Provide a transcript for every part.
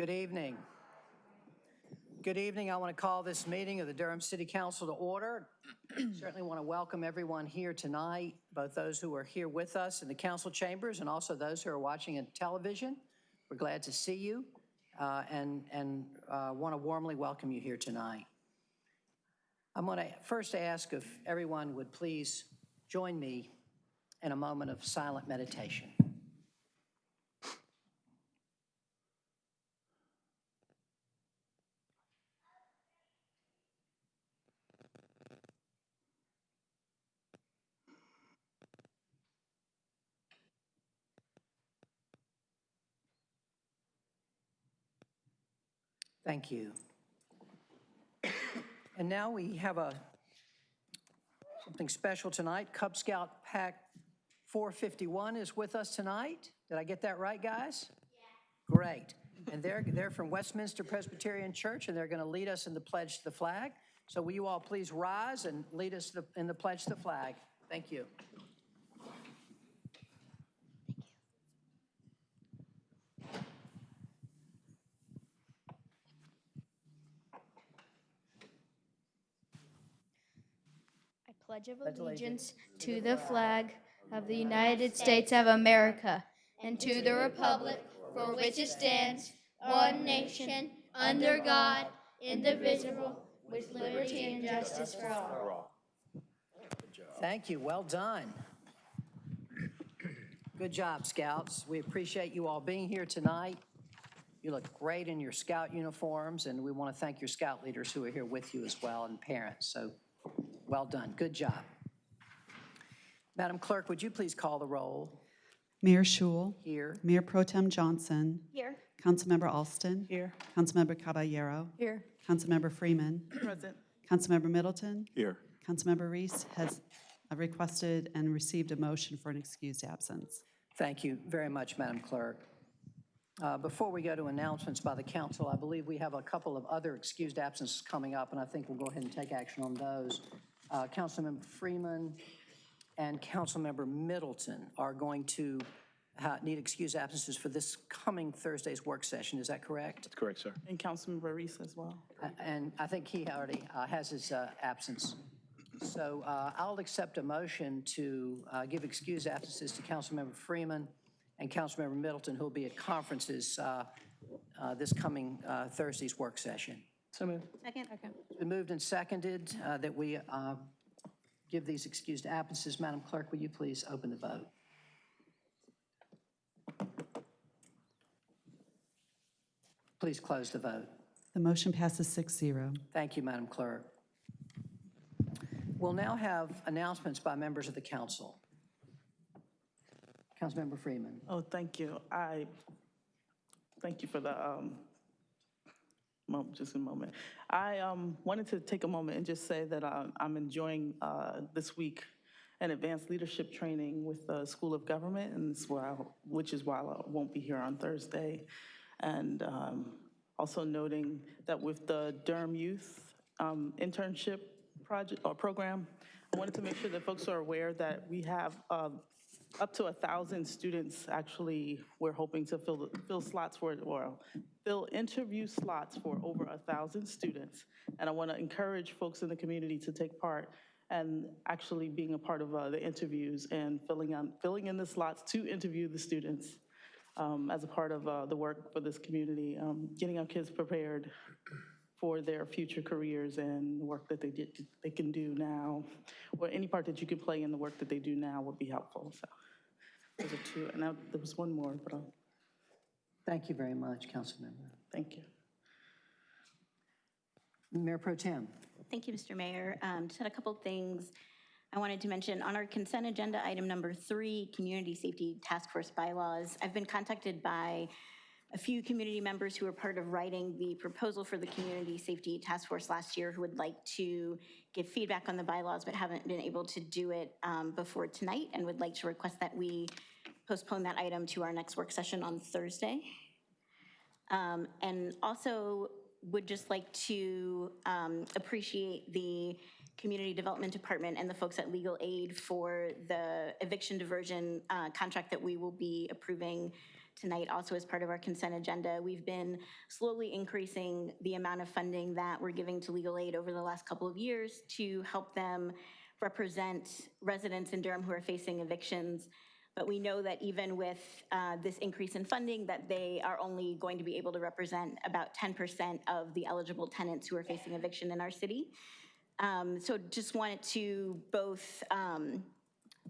Good evening. Good evening. I want to call this meeting of the Durham City Council to order. Certainly want to welcome everyone here tonight, both those who are here with us in the council chambers and also those who are watching on television. We're glad to see you uh, and, and want to warmly welcome you here tonight. I'm going to first ask if everyone would please join me in a moment of silent meditation. Thank you. And now we have a, something special tonight. Cub Scout Pack 451 is with us tonight. Did I get that right, guys? Yeah. Great. And they're, they're from Westminster Presbyterian Church, and they're going to lead us in the pledge to the flag. So will you all please rise and lead us the- in the pledge to the flag? Thank you. Pledge of Pledge allegiance to the flag of the United States of America and to the republic for which it stands, one nation, under God, indivisible, with liberty and justice for all. Thank you, well done. Good job, Scouts. We appreciate you all being here tonight. You look great in your Scout uniforms, and we want to thank your Scout leaders who are here with you as well, and parents. So, well done, good job. Madam Clerk, would you please call the roll Mayor Schewel, here? Mayor Pro Tem Johnson, Here. Councilmember Alston, Here. Councilmember Caballero, Here. Councilmember Freeman, Present. Councilmember Middleton, Here. Councilmember Reese has requested and received a motion for an excused absence. Thank you very much, Madam Clerk. Uh, Before we go to announcements by the council, I believe we have a couple of other excused absences coming up, and I think we'll go ahead and take action on those. Uh, Councilmember Freeman and Councilmember Middleton are going to ha- need excused absences for this coming Thursday's work session. Is that correct? That's correct, sir. And Councilmember Reese as well. A- And I think he already uh, has his uh, absence. So uh, I'll accept a motion to uh, give excused absences to Councilmember Freeman and Councilmember Middleton, who will be at conferences uh, uh, this coming uh, Thursday's work session. So moved. Second. It's been moved and seconded uh, that we uh, give these excused absences. Madam Clerk, will you please open the vote? Please close the vote. The motion passes 6-0. Thank you, Madam Clerk. We'll now have announcements by members of the council. Councilmember Freeman. Oh, thank you. I, thank you for the, um, mo- just a moment. I um, wanted to take a moment and just say that uh, I'm enjoying uh, this week an advanced leadership training with the School of Government, and why, I- which is why I won't be here on Thursday. And um, also noting that with the Durham Youth um, internship project, or program, I wanted to make sure that folks are aware that we have uh, up to a 1,000 students, actually, we're hoping to fill, fill slots for, or fill interview slots for over a 1,000 students. And I want to encourage folks in the community to take part and actually being a part of uh, the interviews and filling on, filling in the slots to interview the students um, as a part of uh, the work for this community, um, getting our kids prepared for their future careers and work that they did, they can do now, or any part that you can play in the work that they do now would be helpful, so. Those are two, and now, there was one more, but I'll, Thank you very much, Councilmember. thank you. Mayor Pro Tem. Thank you, Mr. Mayor. Um, Just had a couple things I wanted to mention. On our consent agenda, item number three, Community Safety Task Force bylaws. I've been contacted by a few community members who were part of writing the proposal for the Community Safety Task Force last year who would like to give feedback on the bylaws but haven't been able to do it um, before tonight and would like to request that we postpone that item to our next work session on Thursday. Um, And also would just like to um, appreciate the Community Development Department and the folks at Legal Aid for the eviction diversion uh, contract that we will be approving tonight also as part of our consent agenda. We've been slowly increasing the amount of funding that we're giving to legal aid over the last couple of years to help them represent residents in Durham who are facing evictions. But we know that even with uh, this increase in funding, that they are only going to be able to represent about 10% of the eligible tenants who are facing eviction in our city. Um, So just wanted to both um,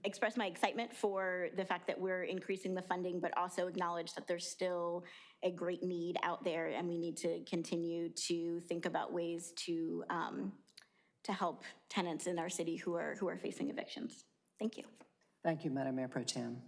express my excitement for the fact that we're increasing the funding, but also acknowledge that there's still a great need out there, and we need to continue to think about ways to, um, to help tenants in our city who are, who are facing evictions. Thank you. Thank you, Madam Mayor Pro Tem.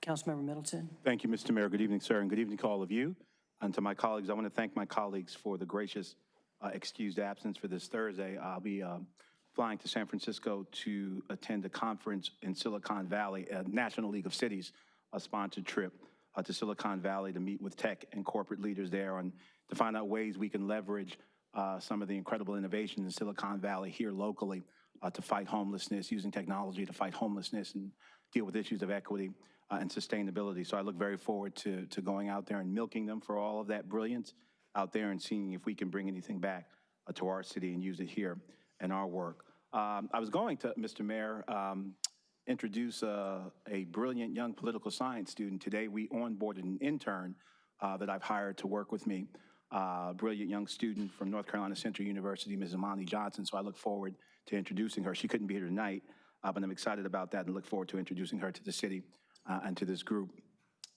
Councilmember Middleton? Thank you, Mr. Mayor. Good evening, sir, and good evening to all of you. And to my colleagues, I want to thank my colleagues for the gracious uh, excused absence for this Thursday. I'll be um, flying to San Francisco to attend a conference in Silicon Valley, a National League of Cities a sponsored trip uh, to Silicon Valley to meet with tech and corporate leaders there and to find out ways we can leverage uh, some of the incredible innovations in Silicon Valley here locally uh, to fight homelessness, using technology to fight homelessness and deal with issues of equity uh, and sustainability. So I look very forward to, to going out there and milking them for all of that brilliance out there and seeing if we can bring anything back uh, to our city and use it here in our work. Um, I was going to, Mr. Mayor, um, introduce uh, a brilliant young political science student. Today, we onboarded an intern uh, that I've hired to work with me, uh, brilliant young student from North Carolina Central University, Ms. Amani Johnson. So I look forward to introducing her. She couldn't be here tonight, uh, but I'm excited about that and look forward to introducing her to the city uh, and to this group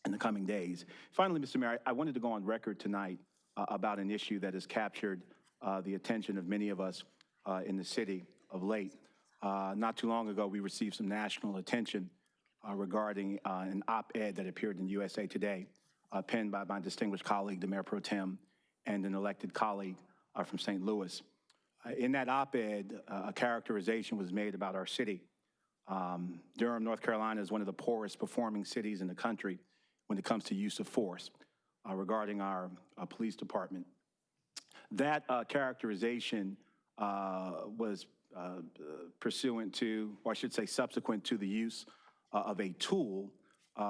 in the coming days. Finally, Mr. Mayor, I wanted to go on record tonight uh, about an issue that has captured uh, the attention of many of us uh, in the city of late. Uh, Not too long ago, we received some national attention regarding an op-ed that appeared in USA Today, penned by my distinguished colleague, the Mayor Pro Tem, and an elected colleague from St. Louis. Uh, In that op-ed, uh, a characterization was made about our city. Um, Durham, North Carolina is one of the poorest performing cities in the country when it comes to use of force uh, regarding our uh, police department. That uh, characterization uh, was pursuant to, or I should say subsequent to the use of a tool,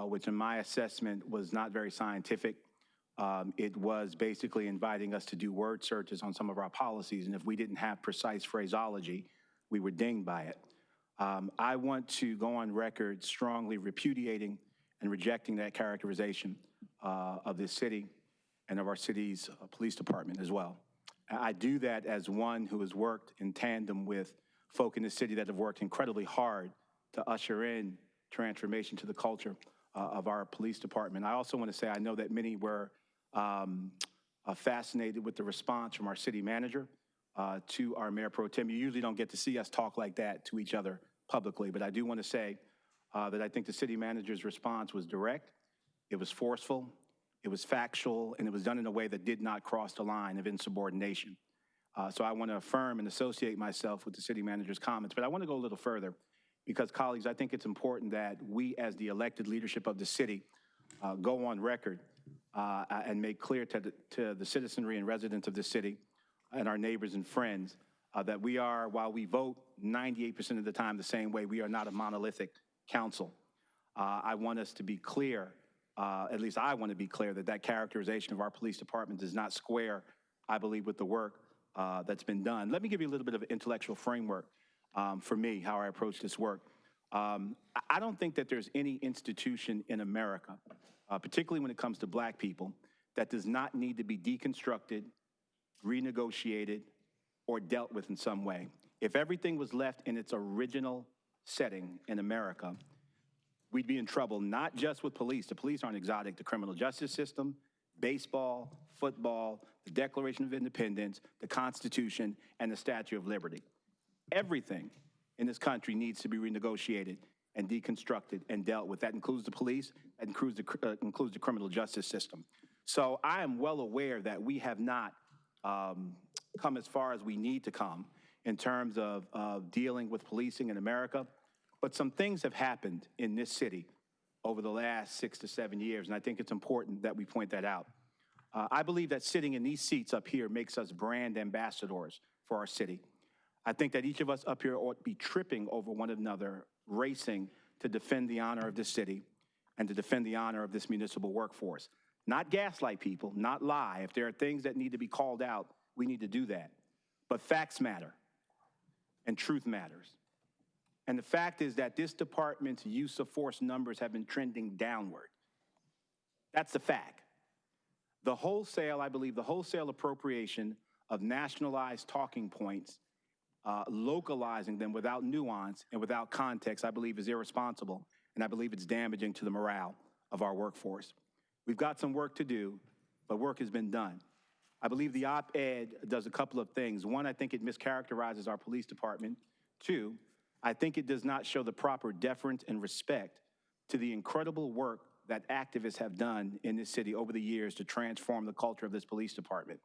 which in my assessment was not very scientific. Um, It was basically inviting us to do word searches on some of our policies, and if we didn't have precise phraseology, we were dinged by it. Um, I want to go on record strongly repudiating and rejecting that characterization uh, of this city and of our city's uh, police department as well. I do that as one who has worked in tandem with folk in the city that have worked incredibly hard to usher in transformation to the culture uh, of our police department. I also want to say I know that many were um, uh, fascinated with the response from our city manager uh, to our mayor pro tem. You usually don't get to see us talk like that to each other publicly, but I do want to say uh, that I think the city manager's response was direct, it was forceful, it was factual, and it was done in a way that did not cross the line of insubordination. Uh, So I want to affirm and associate myself with the city manager's comments, but I want to go a little further because, colleagues, I think it's important that we, as the elected leadership of the city, uh, go on record uh, and make clear to the, to the citizenry and residents of the city and our neighbors and friends uh, that we are, while we vote 98% of the time the same way, we are not a monolithic council. Uh, I want us to be clear, uh, at least I want to be clear, that that characterization of our police department does not square, I believe, with the work uh, that's been done. Let me give you a little bit of intellectual framework um, for me, how I approach this work. Um, I- don't think that there's any institution in America, uh, particularly when it comes to black people, that does not need to be deconstructed, renegotiated, or dealt with in some way. If everything was left in its original setting in America, we'd be in trouble, not just with police. The police aren't exotic. The criminal justice system, baseball, football, the Declaration of Independence, the Constitution, and the Statue of Liberty. Everything in this country needs to be renegotiated and deconstructed and dealt with. That includes the police, that includes the, uh, includes the criminal justice system. So I am well aware that we have not um, come as far as we need to come in terms of, dealing with policing in America. But some things have happened in this city over the last six to seven years, and I think it's important that we point that out. Uh, I believe that sitting in these seats up here makes us brand ambassadors for our city. I think that each of us up here ought to be tripping over one another, racing to defend the honor of this city and to defend the honor of this municipal workforce. Not gaslight people, not lie. If there are things that need to be called out, we need to do that. But facts matter, and truth matters. And the fact is that this department's use of force numbers have been trending downward. That's the fact. The wholesale, I believe, the wholesale appropriation of nationalized talking points, uh, localizing them without nuance and without context, I believe is irresponsible, and I believe it's damaging to the morale of our workforce. We've got some work to do, but work has been done. I believe the op-ed does a couple of things. One, I think it mischaracterizes our police department. Two, I think it does not show the proper deference and respect to the incredible work that activists have done in this city over the years to transform the culture of this police department.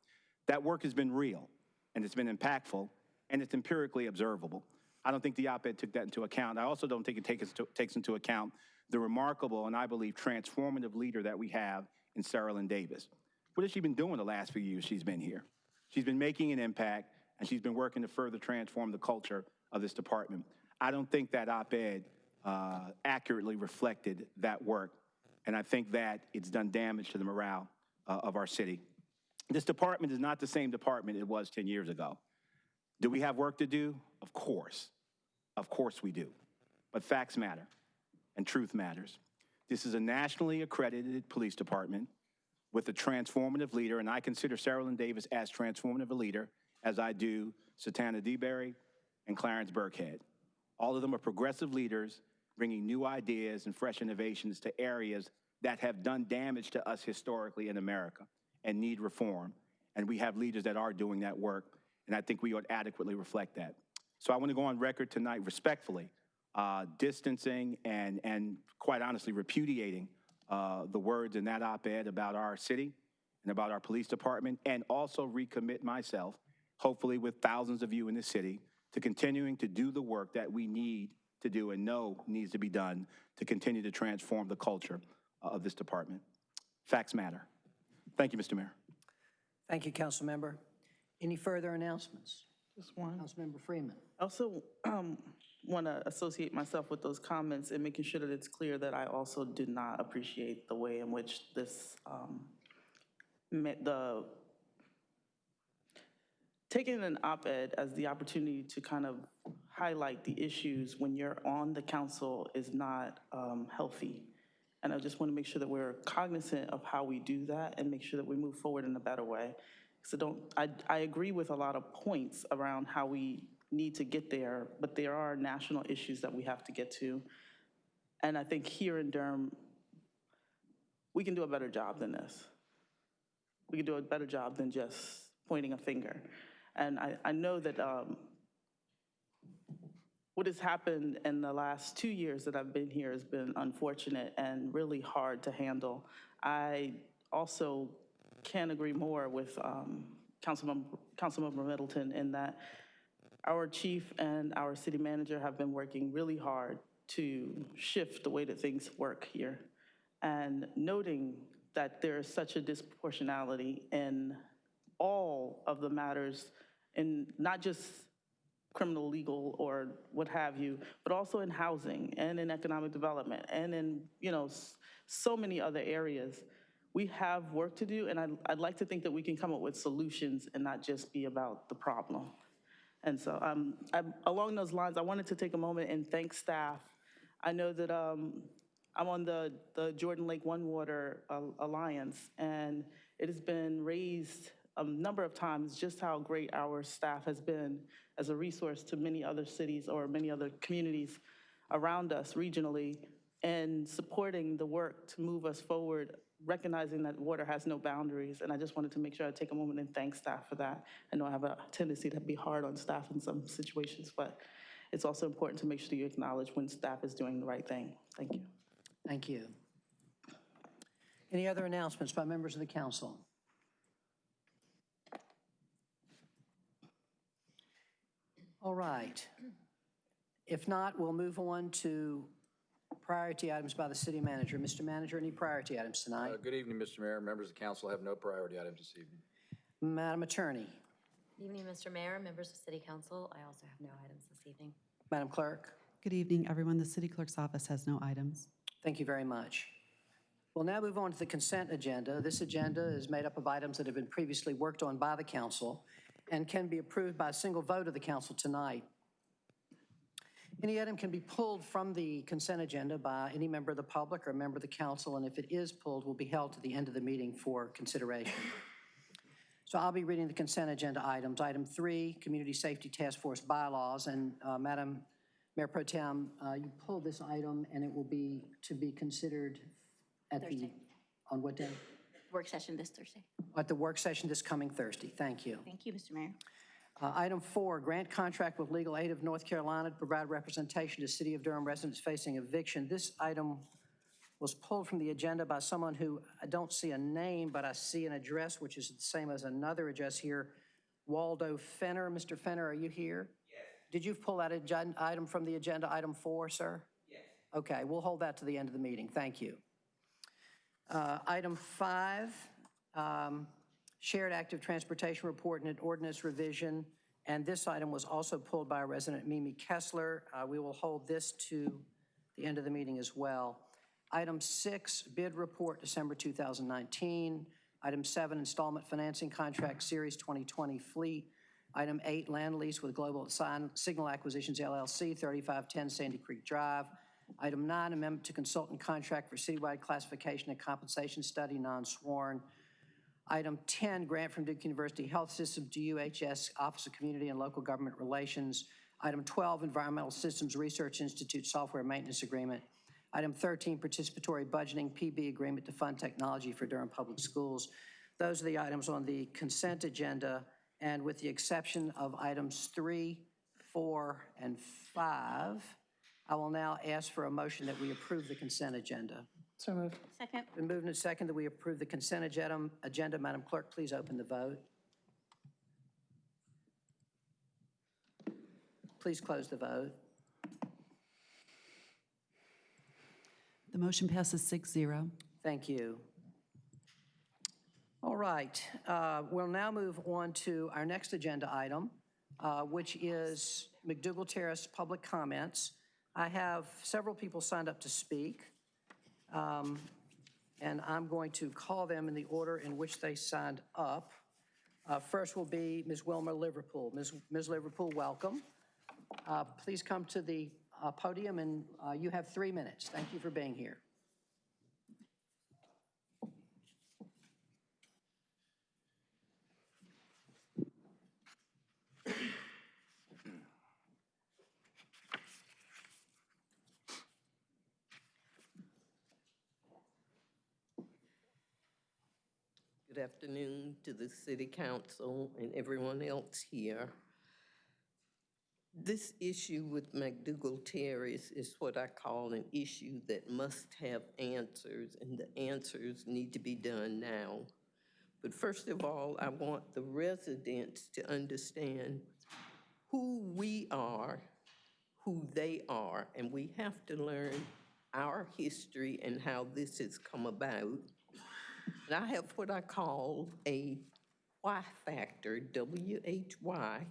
That work has been real, and it's been impactful, and it's empirically observable. I don't think the op-ed took that into account. I also don't think it takes, takes into account the remarkable and I believe transformative leader that we have in Cerelyn Davis. What has she been doing the last few years she's been here? She's been making an impact, and she's been working to further transform the culture of this department. I don't think that op-ed uh, accurately reflected that work, and I think that it's done damage to the morale uh, of our city. This department is not the same department it was 10 years ago. Do we have work to do? Of course. Of course we do. But facts matter, and truth matters. This is a nationally accredited police department with a transformative leader, and I consider Cerelyn Davis as transformative a leader as I do Satana DeBerry and Clarence Birkhead. All of them are progressive leaders bringing new ideas and fresh innovations to areas that have done damage to us historically in America and need reform. And we have leaders that are doing that work, and I think we ought adequately reflect that. So I want to go on record tonight respectfully, uh, distancing and, and quite honestly repudiating uh, the words in that op-ed about our city and about our police department, and also recommit myself, hopefully with thousands of you in the city, to continuing to do the work that we need to do and know needs to be done to continue to transform the culture uh, of this department. Facts matter. Thank you, Mr. Mayor. Thank you, council member. Any further announcements? Just one. Councilmember Freeman. I also um, want to associate myself with those comments and making sure that it's clear that I also do not appreciate the way in which this, um, the, taking an op-ed as the opportunity to kind of highlight the issues when you're on the council is not um, healthy. And I just want to make sure that we're cognizant of how we do that and make sure that we move forward in a better way. So don't, I, I agree with a lot of points around how we need to get there, but there are national issues that we have to get to. And I think here in Durham, we can do a better job than this. We can do a better job than just pointing a finger. And I, I know that um, what has happened in the last two years that I've been here has been unfortunate and really hard to handle. I also can't agree more with um, Councilmember, Councilmember Middleton in that our chief and our city manager have been working really hard to shift the way that things work here. And noting that there is such a disproportionality in all of the matters, in not just criminal, legal, or what have you, but also in housing and in economic development and in, you know, so many other areas. We have work to do, and I'd, I'd like to think that we can come up with solutions and not just be about the problem. And so um, I'm- along those lines, I wanted to take a moment and thank staff. I know that um, I'm on the, the Jordan Lake One Water uh, Alliance, and it has been raised a number of times just how great our staff has been as a resource to many other cities or many other communities around us regionally, and supporting the work to move us forward, recognizing that water has no boundaries. And I just wanted to make sure I take a moment and thank staff for that. I know I have a tendency to be hard on staff in some situations, but it's also important to make sure you acknowledge when staff is doing the right thing. Thank you. Thank you. Any other announcements by members of the council? All right. If not, we'll move on to priority items by the city manager. Mr. Manager, any priority items tonight? Uh, Good evening, Mr. Mayor. Members of the council have no priority items this evening. Madam Attorney, Good Evening, Mr. Mayor, members of City Council. I also have no items this evening. Madam Clerk, Good evening, everyone. The city clerk's office has no items. thank you very much. We'll now move on to the consent agenda. This agenda is made up of items that have been previously worked on by the council and can be approved by a single vote of the council tonight. Any item can be pulled from the consent agenda by any member of the public or a member of the council, and if it is pulled, will be held to the end of the meeting for consideration. So I'll be reading the consent agenda items. Item three, Community Safety Task Force bylaws, and uh, Madam Mayor Pro Tem, uh, you pulled this item, and it will be to be considered at the, on what day? Work session this Thursday. At the work session this coming Thursday. Thank you. Thank you, Mr. Mayor. Uh, Item four, grant contract with Legal Aid of North Carolina to provide representation to City of Durham residents facing eviction. This item was pulled from the agenda by someone who, I don't see a name, but I see an address, which is the same as another address here, Waldo Fenner. Mr. Fenner, are you here? Yes. Did you pull that item from the agenda, item four, sir? Yes. Okay, we'll hold that to the end of the meeting. Thank you. Uh, Item five, um, shared active transportation report and an ordinance revision. And this item was also pulled by resident Mimi Kessler. Uh, We will hold this to the end of the meeting as well. Item six, bid report, December 2019. Item seven, installment financing contract, Series 2020 fleet. Item eight, land lease with Global Sign- Signal Acquisitions LLC, 3510 Sandy Creek Drive. Item nine, amendment to consultant contract for citywide classification and compensation study, non-sworn. Item 10, grant from Duke University Health System to UHS Office of Community and Local Government Relations. Item 12, Environmental Systems Research Institute Software Maintenance Agreement. Item 13, participatory budgeting PB agreement to fund technology for Durham Public Schools. Those are the items on the consent agenda, and with the exception of items 3, 4, and 5, I will now ask for a motion that we approve the consent agenda. So moved. Second. Been moved and second that we approve the consent agenda. Agenda, Madam Clerk, please open the vote. Please close the vote. The motion passes 6-0. Thank you. All right, uh, we'll now move on to our next agenda item, uh, which is McDougald Terrace public comments. I have several people signed up to speak, um, and I'm going to call them in the order in which they signed up. Uh, First will be Ms. Wilma Liverpool. Ms. Ms. Liverpool, welcome. Uh, Please come to the uh, podium, and uh, you have three minutes. Thank you for being here. Good afternoon to the city council and everyone else here. This issue with McDougald Terrace is what I call an issue that must have answers, and the answers need to be done now. But first of all, I want the residents to understand who we are, who they are, and we have to learn our history and how this has come about. And I have what I call a why factor, W-H-Y.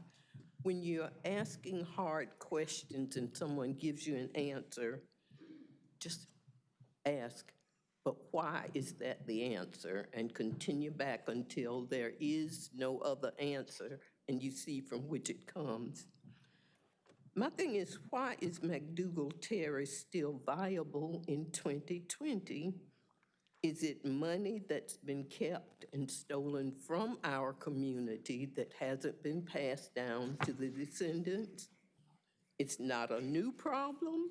When you're asking hard questions and someone gives you an answer, just ask, but why is that the answer? And continue back until there is no other answer and you see from which it comes. My thing is, why is McDougald Terrace still viable in 2020? Is it money that's been kept and stolen from our community that hasn't been passed down to the descendants? It's not a new problem.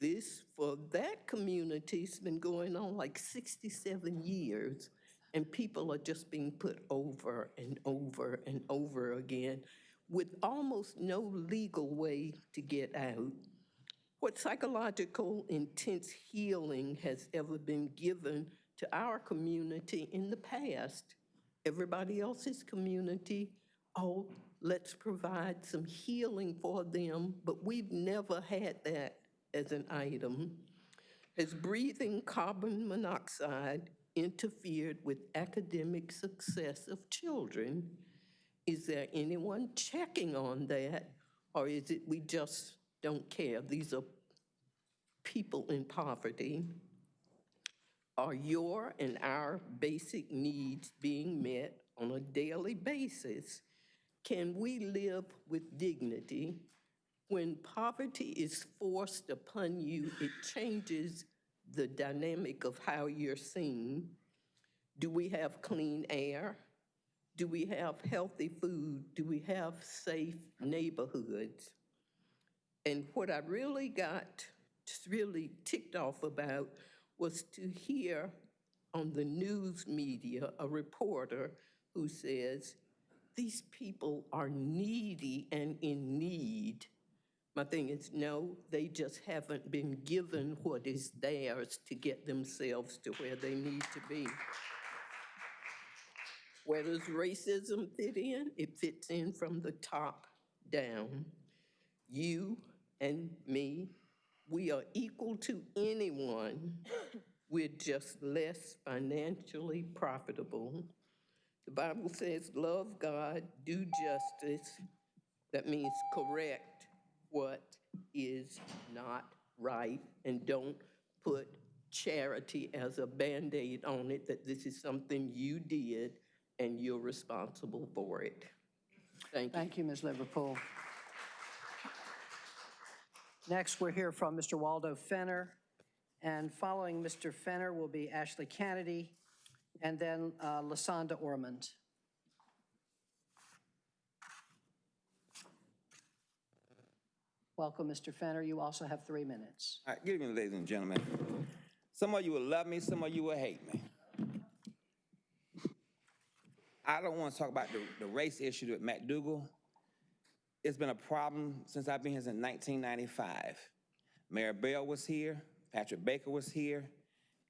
This, for that community, has been going on like 67 years, and people are just being put over and over and over again with almost no legal way to get out. What psychological intense healing has ever been given to our community in the past? Everybody else's community, oh, let's provide some healing for them, but we've never had that as an item. Has breathing carbon monoxide interfered with academic success of children? Is there anyone checking on that, or is it we just don't care? These are people in poverty. Are your and our basic needs being met on a daily basis? Can we live with dignity? When poverty is forced upon you, it changes the dynamic of how you're seen. Do we have clean air? Do we have healthy food? Do we have safe neighborhoods? And what I really got really ticked off about was to hear on the news media a reporter who says, these people are needy and in need. My thing is, no, they just haven't been given what is theirs to get themselves to where they need to be. Where does racism fit in? It fits in from the top down. You and me, we are equal to anyone. We're just less financially profitable. The Bible says, love God, do justice. That means correct what is not right and don't put charity as a Band-Aid on it, that this is something you did and you're responsible for it. Thank you. Thank you, Ms. Liverpool. Next, we'll hear from Mr. Waldo Fenner, and following Mr. Fenner will be Ashley Kennedy, and then uh, Lasonda Ormond. Welcome, Mr. Fenner. You also have three minutes. All right, good evening, ladies and gentlemen. Some of you will love me, some of you will hate me. I don't want to talk about the, the race issue with McDougald. It's been a problem since I've been here since 1995. Mayor Bell was here, Patrick Baker was here.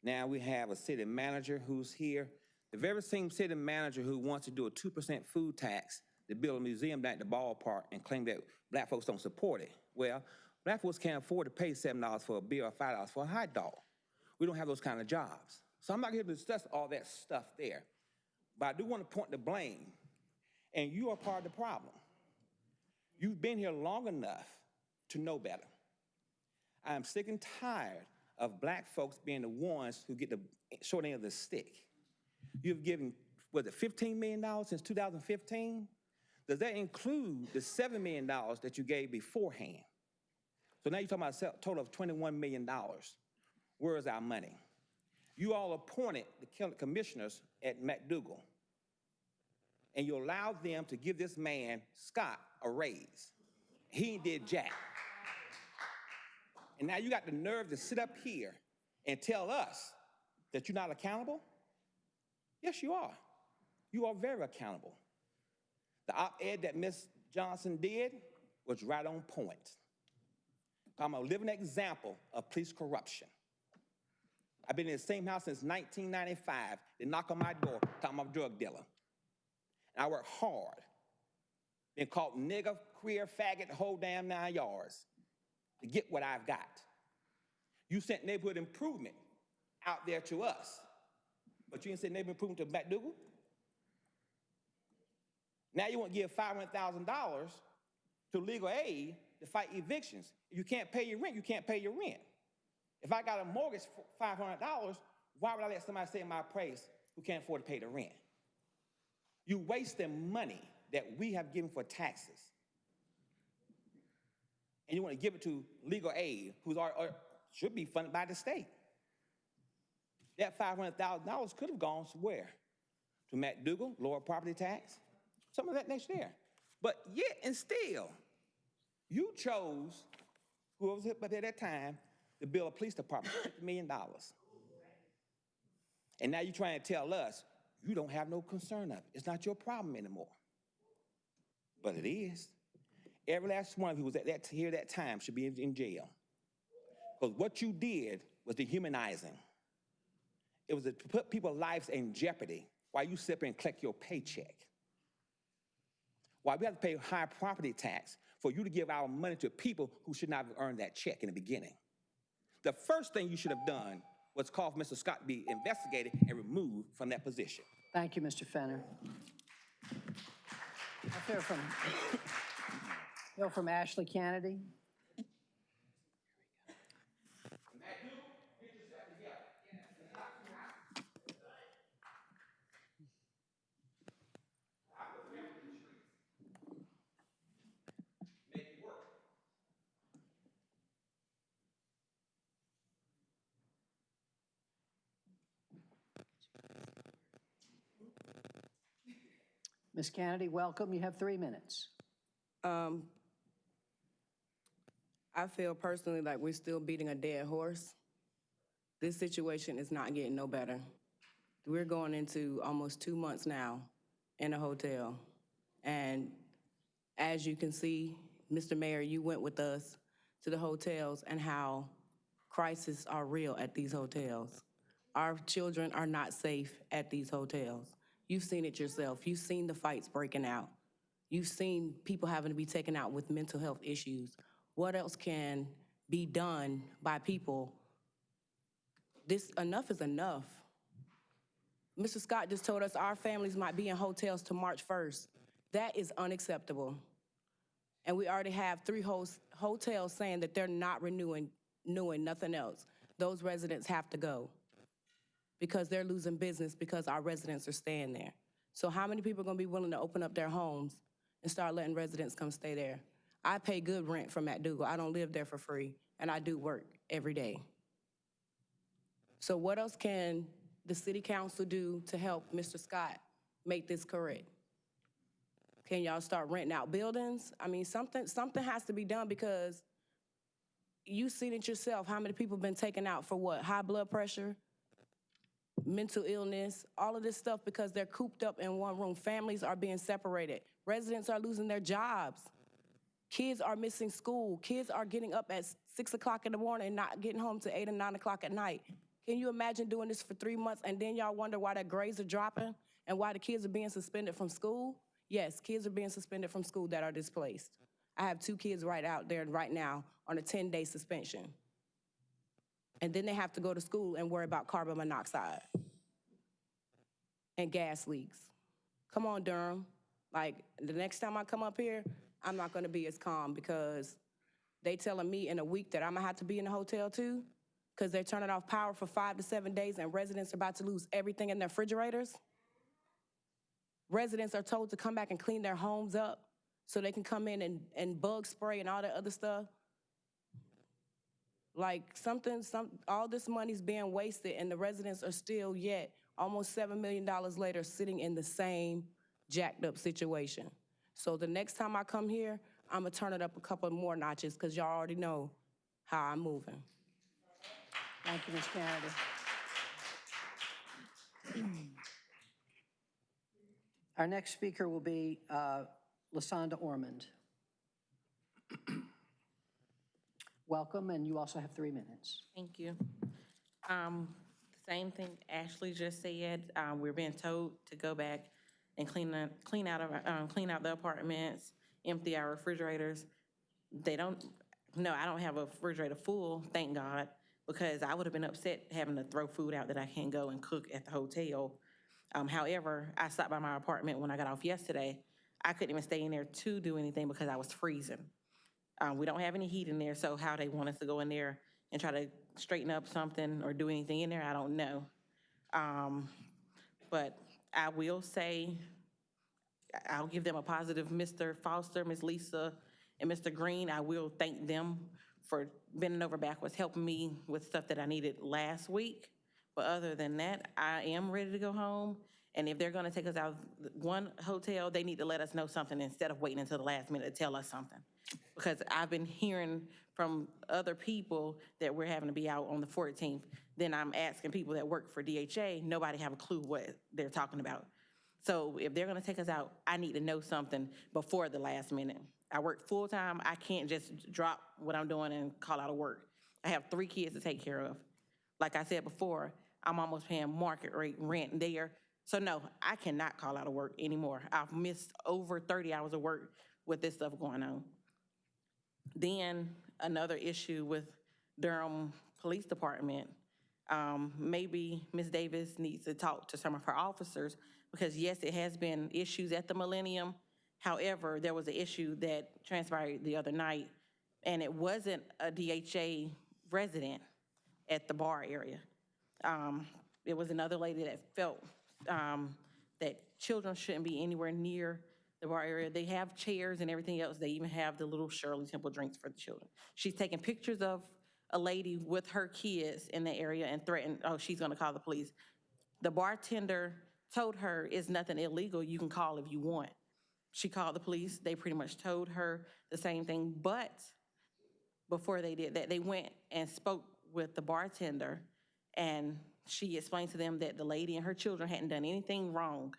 Now we have a city manager who's here. The very same city manager who wants to do a 2% food tax to build a museum down at the ballpark and claim that black folks don't support it. Well, black folks can't afford to pay $7 for a beer or $5 for a hot dog. We don't have those kind of jobs. So I'm not here to discuss all that stuff there. But I do want to point the blame, and you are part of the problem. You've been here long enough to know better. I am sick and tired of black folks being the ones who get the short end of the stick. You've given, was it $15 million since 2015? Does that include the $7 million that you gave beforehand? So now you're talking about a total of $21 million. Where is our money? You all appointed the commissioners at McDougald, and you allowed them to give this man, Scott, a raise. He did jack. And now you got the nerve to sit up here and tell us that you're not accountable? Yes, you are. You are very accountable. The op-ed that Ms. Johnson did was right on point. I'm a living example of police corruption. I've been in the same house since 1995. They knock on my door, talking I'm a drug dealer. And I work hard. Been called nigger, queer, faggot, whole damn nine yards to get what I've got. You sent neighborhood improvement out there to us, but you didn't send neighborhood improvement to McDougald? Now you want to give $500,000 to legal aid to fight evictions. If you can't pay your rent, you can't pay your rent. If I got a mortgage for $500, why would I let somebody say in my praise who can't afford to pay the rent? You wasting money that we have given for taxes. And you want to give it to legal aid, or should be funded by the state. That $500,000 could have gone somewhere. To McDougald, lower property tax, some of that next year. But yet and still, you chose, whoever was up at that time, to build a police department, $50 million. And now you're trying to tell us you don't have no concern of it. It's not your problem anymore. But it is. Every last one of you was at that here that time should be in, in jail. Because what you did was dehumanizing. It was to put people's lives in jeopardy while you sit there and collect your paycheck. Why we have to pay high property tax for you to give our money to people who should not have earned that check in the beginning. The first thing you should have done was call for Mr. Scott to be investigated and removed from that position. Thank you, Mr. Fenner. Let's hear from, hear from Ashley Kennedy. Ms. Kennedy, welcome. You have three minutes. Um, I feel personally like we're still beating a dead horse. This situation is not getting no better. We're going into almost two months now in a hotel. And as you can see, Mr. Mayor, you went with us to the hotels and how crises are real at these hotels. Our children are not safe at these hotels. You've seen it yourself. You've seen the fights breaking out. You've seen people having to be taken out with mental health issues. What else can be done by people? This, enough is enough. Mr. Scott just told us our families might be in hotels to March 1st. That is unacceptable. And we already have three hotels saying that they're not renewing, renewing nothing else. Those residents have to go because they're losing business because our residents are staying there. So how many people are gonna be willing to open up their homes and start letting residents come stay there? I pay good rent for McDougald. I don't live there for free, and I do work every day. So what else can the city council do to help Mr. Scott make this correct? Can y'all start renting out buildings? I mean, something, something has to be done because you've seen it yourself, how many people have been taken out for what? High blood pressure, mental illness, all of this stuff because they're cooped up in one room. Families are being separated. Residents are losing their jobs. Kids are missing school. Kids are getting up at six o'clock in the morning and not getting home to eight or nine o'clock at night. Can you imagine doing this for three months and then y'all wonder why their grades are dropping and why the kids are being suspended from school? Yes, kids are being suspended from school that are displaced. I have two kids right out there right now on a 10-day suspension. And then they have to go to school and worry about carbon monoxide and gas leaks. Come on, Durham. Like, the next time I come up here, I'm not gonna be as calm because they telling me in a week that I'm gonna have to be in the hotel too, because they're turning off power for five to seven days and residents are about to lose everything in their refrigerators. Residents are told to come back and clean their homes up so they can come in and, and bug spray and all that other stuff. Like something, some, all this money's being wasted and the residents are still yet, almost $7 million later, sitting in the same jacked up situation. So the next time I come here, I'm gonna turn it up a couple more notches because y'all already know how I'm moving. Thank you, Ms. Kennedy. Our next speaker will be uh, Lasonda Ormond. Welcome, and you also have three minutes. Thank you. Um, Same thing Ashley just said, um, we're being told to go back and clean, the- clean out, of our- um, clean out the apartments, empty our refrigerators. They don't, no, I don't have a refrigerator full, thank God, because I would have been upset having to throw food out that I can't go and cook at the hotel. Um, However, I stopped by my apartment when I got off yesterday. I couldn't even stay in there to do anything because I was freezing. Um, we don't have any heat in there, so how they want us to go in there and try to straighten up something or do anything in there, I don't know. Um, but I will say, I'll give them a positive, Mr. Foster, Ms. Lisa, and Mr. Green. I will thank them for bending over backwards, helping me with stuff that I needed last week. But other than that, I am ready to go home. And if they're gonna take us out of one hotel, they need to let us know something instead of waiting until the last minute to tell us something. Because I've been hearing from other people that we're having to be out on the 14th. Then I'm asking people that work for DHA, nobody have a clue what they're talking about. So if they're gonna take us out, I need to know something before the last minute. I work full-time, I can't just drop what I'm doing and call out of work. I have three kids to take care of. Like I said before, I'm almost paying market rate rent there. So no, I cannot call out of work anymore. I've missed over 30 hours of work with this stuff going on. Then another issue with Durham Police Department, um, maybe Ms. Davis needs to talk to some of her officers, because yes, it has been issues at the Millennium. However, there was an issue that transpired the other night, and it wasn't a DHA resident at the bar area. Um, It was another lady that felt um, that children shouldn't be anywhere near the bar area. They have chairs and everything else. They even have the little Shirley Temple drinks for the children. She's taking pictures of a lady with her kids in the area and threatened, oh, she's gonna call the police. The bartender told her it's nothing illegal, you can call if you want. She called the police, they pretty much told her the same thing, but before they did that, they went and spoke with the bartender, and she explained to them that the lady and her children hadn't done anything wrong.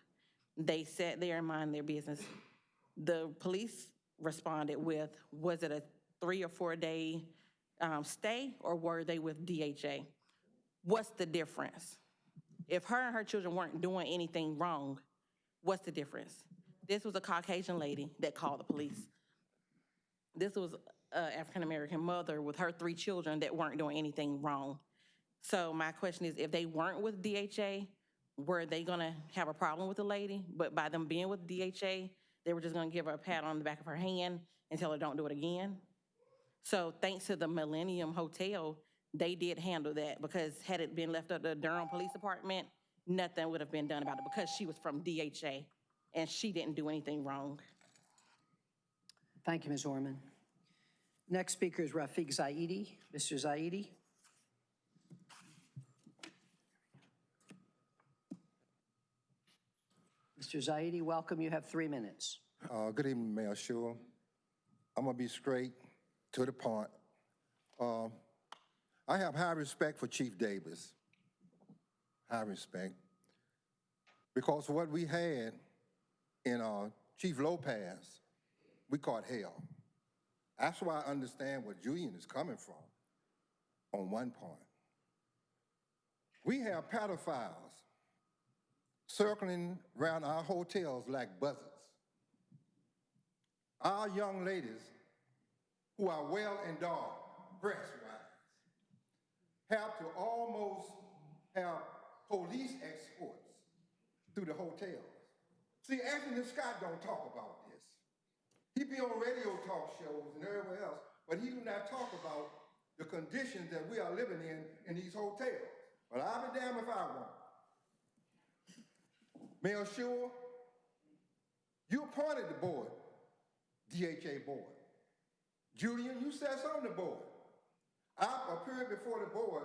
They sat there and mind their business. The police responded with, was it a three or four day um, stay, or were they with DHA? What's the difference? If her and her children weren't doing anything wrong, what's the difference? This was a Caucasian lady that called the police. This was an African-American mother with her three children that weren't doing anything wrong. So my question is, if they weren't with DHA, were they gonna have a problem with the lady? But by them being with DHA, they were just gonna give her a pat on the back of her hand and tell her, don't do it again? So thanks to the Millennium Hotel, they did handle that because had it been left up to Durham Police Department, nothing would have been done about it because she was from DHA and she didn't do anything wrong. Thank you, Ms. Orman. Next speaker is Rafiq Zaidi. Mr. Zaidi? Mr. Zaidi, welcome. You have three minutes. Uh, Good evening, Mayor Schewel. I'm going to be straight to the point. Uh, I have high respect for Chief Davis. High respect. Because what we had in uh, Chief Lopez, we caught hell. That's why I understand where Jillian is coming from on one point. We have pedophiles circling around our hotels like buzzards. Our young ladies who are well endowed, breast-wise, have to almost have police escorts through the hotels. See, Anthony Scott don't talk about this. He be on radio talk shows and everywhere else, but he do not talk about the conditions that we are living in in these hotels. But I'll be damned if I won't. Mayor Schewel, you appointed the board, DHA board. Jillian, you sat on the board. I appeared before the board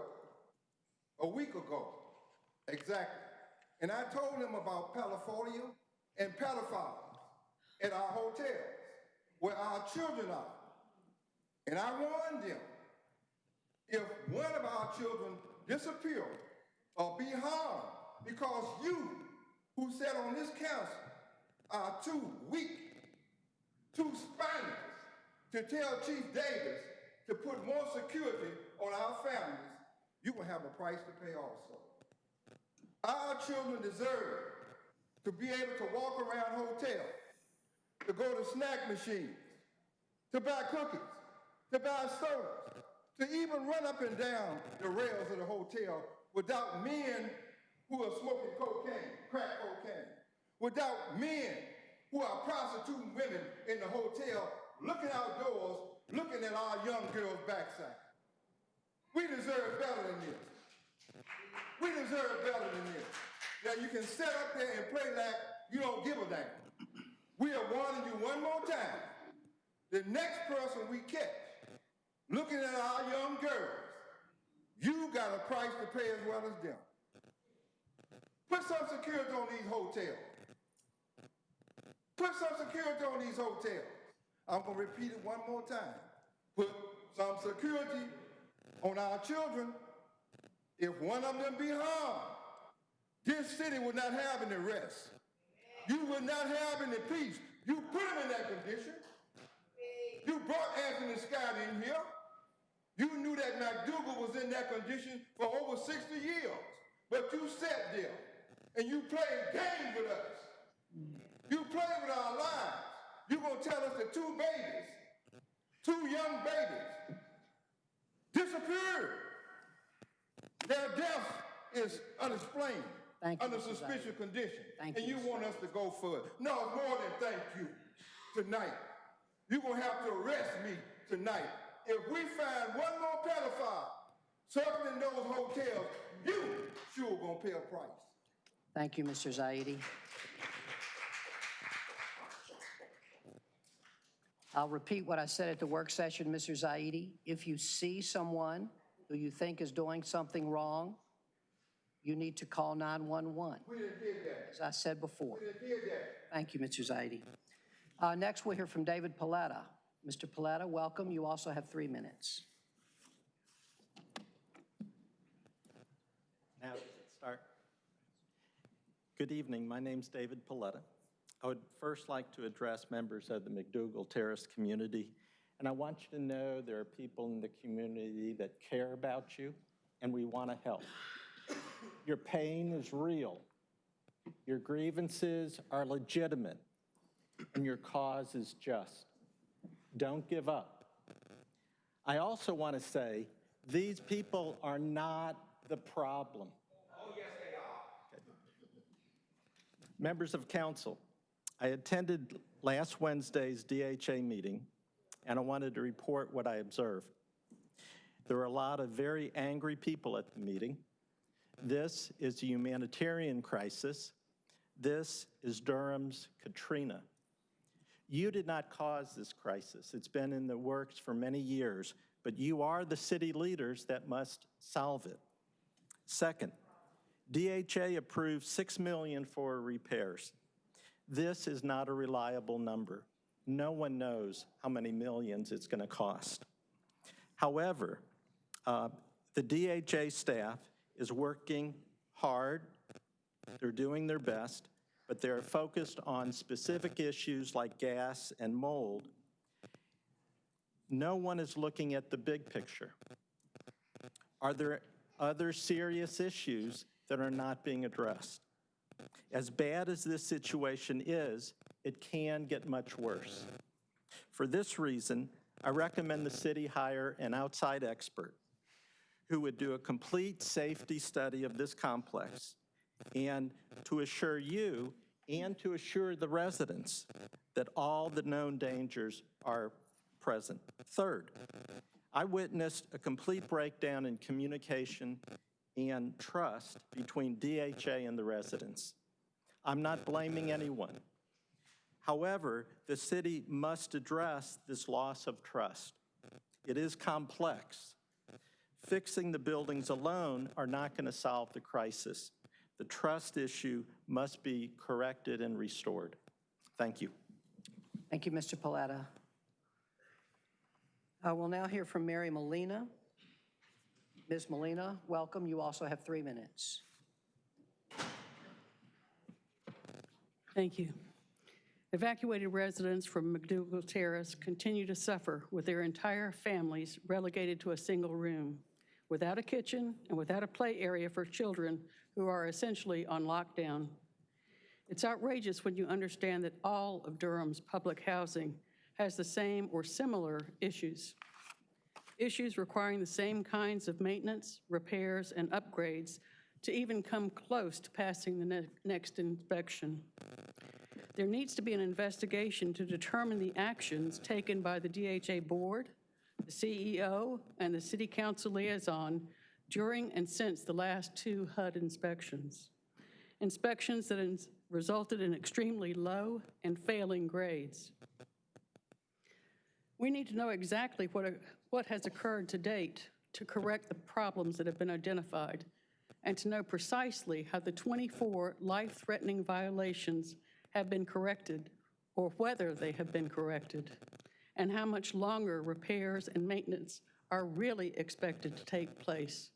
a week ago, exactly. And I told them about pedophilia and pedophiles at our hotels, where our children are. And I warned them, if one of our children disappear or be harmed because you who sat on this council are too weak, too spineless to tell Chief Davis to put more security on our families, you will have a price to pay also. Our children deserve to be able to walk around hotels, to go to snack machines, to buy cookies, to buy sodas, to even run up and down the rails of the hotel without men who are smoking cocaine, crack cocaine, without men who are prostituting women in the hotel, looking outdoors, looking at our young girls' backside. We deserve better than this. We deserve better than this. Now you can sit up there and play like you don't give a damn. We are warning you one more time. The next person we catch looking at our young girls, you got a price to pay as well as them. Put some security on these hotels. Put some security on these hotels. I'm going to repeat it one more time. Put some security on our children. If one of them be harmed, this city will not have any rest. You will not have any peace. You put him in that condition. You brought Anthony Scott in here. You knew that McDougald was in that condition for over 60 years. But you sat there and you played games with us. You played with our lives. You're going to tell us that two babies, two young babies, disappeared. Their death is unexplained, Thank under. Zhang. suspicious condition. Thank And you, you want us to go further. No, it's more than thank you tonight. You're going to have to arrest me tonight. If we find one more pedophile circling those hotels, you sure going to pay a price. Thank you, Mr. Zaidi. I'll repeat what I said at the work session, Mr. Zaidi. If you see someone who you think is doing something wrong, you need to call 911, We didn't that. as I said before. We didn't that. Thank you, Mr. Zaidi. Uh, Next, we'll hear from David Paletta. Mr. Paletta, welcome. You also have three minutes. Now, does it start? Good evening, my name is David Paletta. I would first like to address members of the McDougald Terrace community, and I want you to know there are people in the community that care about you, and we want to help. Your pain is real. Your grievances are legitimate, and your cause is just. Don't give up. I also want to say, these people are not the problem. Oh, yes, they are. Members of council, I attended last Wednesday's DHA meeting, and I wanted to report what I observed. There were a lot of very angry people at the meeting. This is a humanitarian crisis. This is Durham's Katrina. You did not cause this crisis. It's been in the works for many years, but you are the city leaders that must solve it. Second, DHA approved 6 million for repairs. This is not a reliable number. No one knows how many millions it's going to cost. However, uh, the DHA staff is working hard. They're doing their best, but they're focused on specific issues like gas and mold. No one is looking at the big picture. Are there other serious issues that are not being addressed? As bad as this situation is, it can get much worse. For this reason, I recommend the city hire an outside expert who would do a complete safety study of this complex and to assure you and to assure the residents that all the known dangers are present. Third, I witnessed a complete breakdown in communication and trust between DHA and the residents. I'm not blaming anyone. However, the city must address this loss of trust. It is complex. Fixing the buildings alone are not going to solve the crisis. The trust issue must be corrected and restored. Thank you. Thank you, Mr. Paletta. Uh, We'll now hear from Mary Molina. Ms. Molina, welcome. You also have three minutes. Thank you. Evacuated residents from McDougald Terrace continue to suffer with their entire families relegated to a single room, without a kitchen and without a play area for children who are essentially on lockdown. It's outrageous when you understand that all of Durham's public housing has the same or similar issues. Issues requiring the same kinds of maintenance, repairs, and upgrades to even come close to passing the ne- next inspection. There needs to be an investigation to determine the actions taken by the DHA Board, the CEO, and the City Council liaison during and since the last two HUD inspections. Inspections that has resulted in extremely low and failing grades. We need to know exactly what, what has occurred to date to correct the problems that have been identified and to know precisely how the 24 life-threatening violations have been corrected or whether they have been corrected and how much longer repairs and maintenance are really expected to take place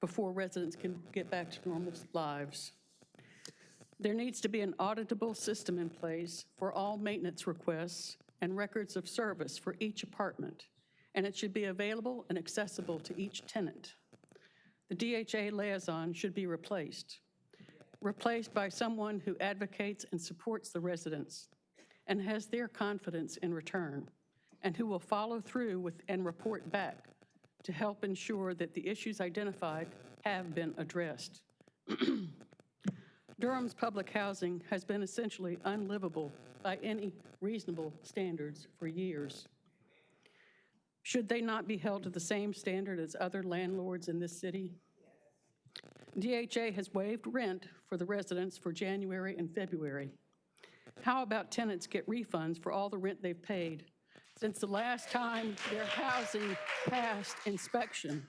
before residents can get back to normal lives. There needs to be an auditable system in place for all maintenance requests and records of service for each apartment, and it should be available and accessible to each tenant. The DHA liaison should be replaced, replaced by someone who advocates and supports the residents and has their confidence in return, and who will follow through with and report back to help ensure that the issues identified have been addressed. Durham's public housing has been essentially unlivable by any reasonable standards for years. Should they not be held to the same standard as other landlords in this city? DHA has waived rent for the residents for January and February. How about tenants get refunds for all the rent they've paid since the last time their housing passed inspection?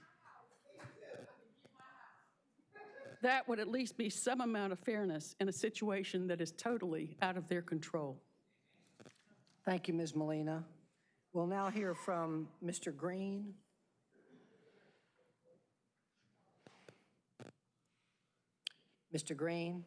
that would at least be some amount of fairness in a situation that is totally out of their control. Thank you, Ms. Molina. We'll now hear from Mr. Green. Mr. Green?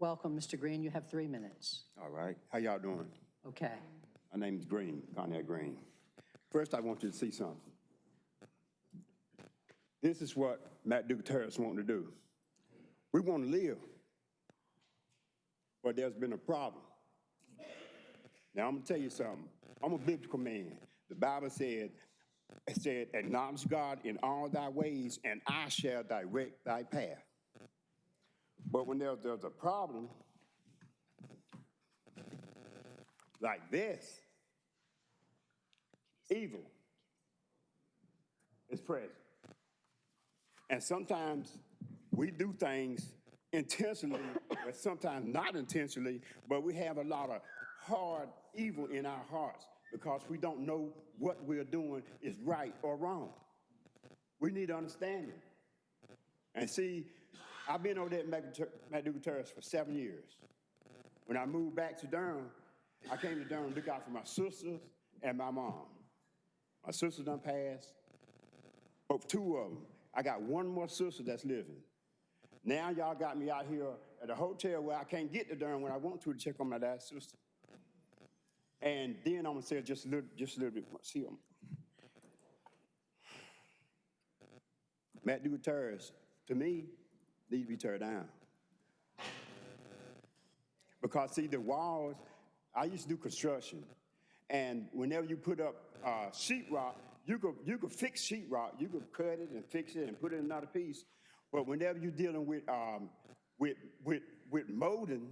Welcome, Mr. Green. You have three minutes. All right. How y'all doing? Okay. My name is Green, Conrad Green. First, I want you to see something. This is what McDougald-Terrace want to do. We want to live, but there's been a problem. Now, I'm going to tell you something. I'm a biblical man. The Bible said, it said, acknowledge God in all thy ways, and I shall direct thy path. But when there, there's a problem like this, evil is present. And sometimes we do things intentionally, but sometimes not intentionally, but we have a lot of hard evil in our hearts because we don't know what we're doing is right or wrong. We need understanding. And see, I've been over there at McDougald Terrace for seven years. When I moved back to Durham, I came to Durham to look out for my sisters and my mom. My sister done passed, but two of them. I got one more sister that's living. Now y'all got me out here at a hotel where I can't get to Durham when I want to to check on my last sister. And then I'm gonna say just a little, just a little bit more. See, them. McDougald Terrace, to me, need to be teared down. Because see, the walls, I used to do construction, and whenever you put up uh, sheetrock, you could, you could fix sheetrock, you could cut it and fix it and put it in another piece. But whenever you're dealing with, um, with, with, with molding,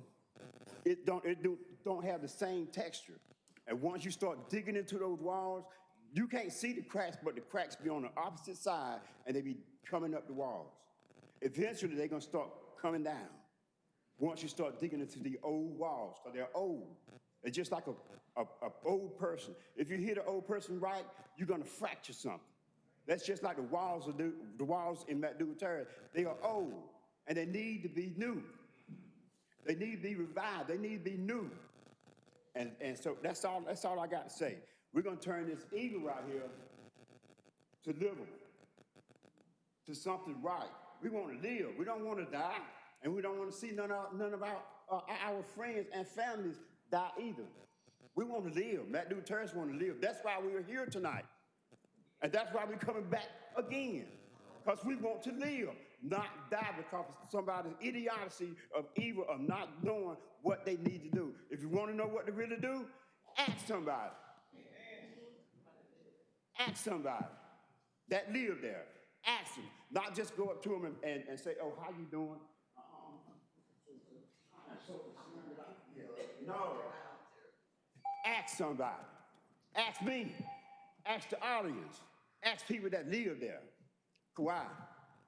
it don't, it do, don't have the same texture. And once you start digging into those walls, you can't see the cracks, but the cracks be on the opposite side and they be coming up the walls. Eventually, they're gonna start coming down once you start digging into the old walls, because they're old. They're just like a, a, a old person. If you hit an old person right, you're gonna fracture something. That's just like the walls of the, the walls in McDougald Terrace. They are old and they need to be new. They need to be revived. They need to be new. And, and so that's all, that's all I got to say. We're going to turn this evil right here to livable, to something right. We want to live. We don't want to die. And we don't want to see none of, none of our, uh, our friends and families die either. We want to live. McDougald Terrace want to live. That's why we're here tonight. And that's why we're coming back again. Because we want to live, not die because of somebody's idiocy of evil of not knowing what they need to do. If you want to know what to really do, ask somebody. Ask somebody that live there. Ask them. Not just go up to them and, and, and say, oh, how you doing? No. Ask somebody. Ask me. Ask the audience. Ask people that live there. Why?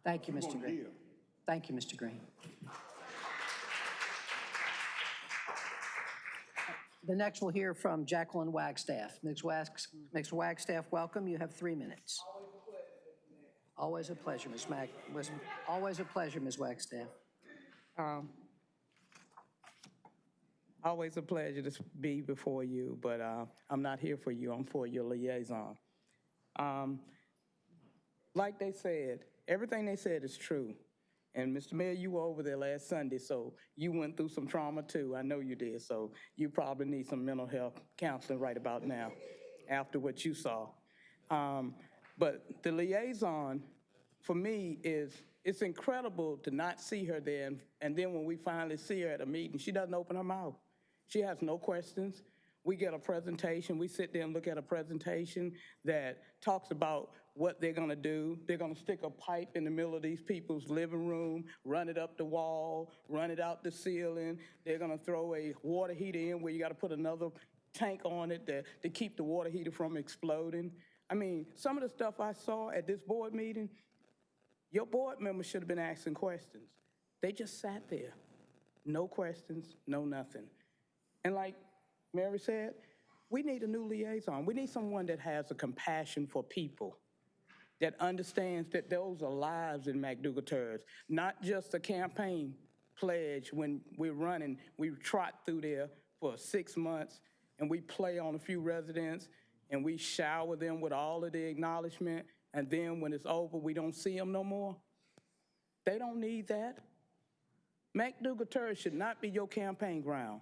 Thank you, Mr. Green. live. Thank you, Mr. Green. The next we'll hear from Jacqueline Wagstaff. Ms. Wags- Ms. Wagstaff, welcome. You have three minutes. Always a pleasure, Ms. Mag, was, always a pleasure, Ms. Wagstaff. Um, Always a pleasure to be before you, but uh, I'm not here for you, I'm for your liaison. Um, Like they said, everything they said is true. And Mr. Mayor, you were over there last Sunday, so you went through some trauma too. I know you did, so you probably need some mental health counseling right about now after what you saw. Um, But the liaison, for me, is, it's incredible to not see her there, and- and then when we finally see her at a meeting, she doesn't open her mouth. She has no questions. We get a presentation, we sit there and look at a presentation that talks about what they're gonna do. They're gonna stick a pipe in the middle of these people's living room, run it up the wall, run it out the ceiling. They're gonna throw a water heater in where you gotta put another tank on it to, to keep the water heater from exploding. I mean, some of the stuff I saw at this board meeting, Your board members should have been asking questions. They just sat there. No questions, no nothing. And like Mary said, we need a new liaison. We need someone that has a compassion for people, that understands that those are lives in McDougald Terrace, not just a campaign pledge when we're running. We trot through there for six months and we play on a few residents and we shower them with all of the acknowledgement. And then when it's over, we don't see them no more. They don't need that. McDougald Terrace should not be your campaign ground.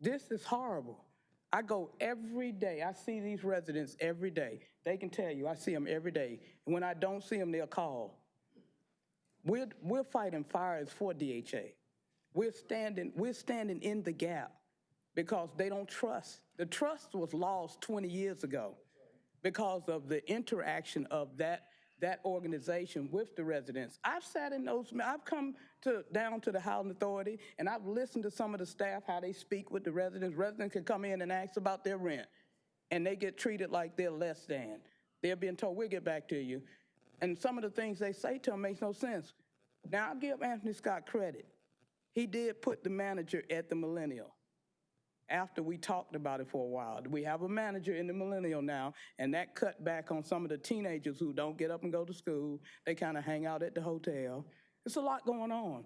This is horrible. I go every day. I see these residents every day. They can tell you, I see them every day. And when I don't see them, they'll call. We're, we're fighting fires for DHA. We're standing, we're standing in the gap because they don't trust. The trust was lost 20 years ago because of the interaction of that, that organization with the residents. I've sat in those, I've come to, down to the housing authority and I've listened to some of the staff, how they speak with the residents. Residents can come in and ask about their rent and they get treated like they're less than. They're being told, we'll get back to you. And some of the things they say to them makes no sense. Now, I'll give Anthony Scott credit. He did put the manager at the Millennium after we talked about it for a while. We have a manager in the Millennium now, and that cut back on some of the teenagers who don't get up and go to school. They kind of hang out at the hotel. It's a lot going on.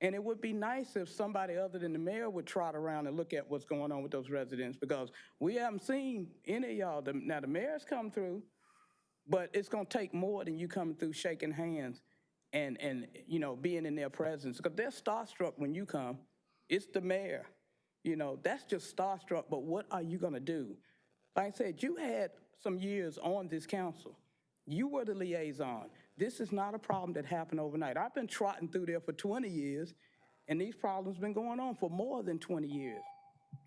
And it would be nice if somebody other than the mayor would trot around and look at what's going on with those residents because we haven't seen any of y'all. Now, the mayor's come through, but it's going to take more than you coming through shaking hands and, and, you know, being in their presence. Because they're starstruck when you come. It's the mayor. You know, that's just starstruck, but what are you going to do? Like I said, you had some years on this council. You were the liaison. This is not a problem that happened overnight. I've been trotting through there for 20 years, and these problems been going on for more than 20 years.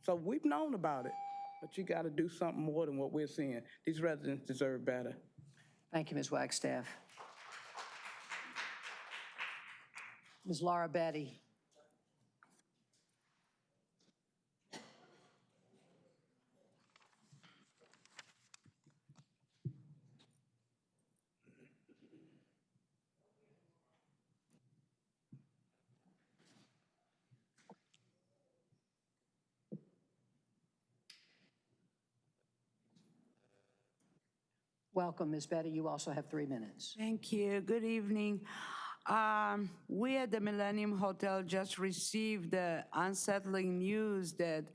So we've known about it, but you got to do something more than what we're seeing. These residents deserve better. Thank you, Ms. Wagstaff. Ms. Laura Betty. Welcome, Ms. Betty. You also have three minutes. Thank you. Good evening. Um, we at the Millennium Hotel just received the unsettling news that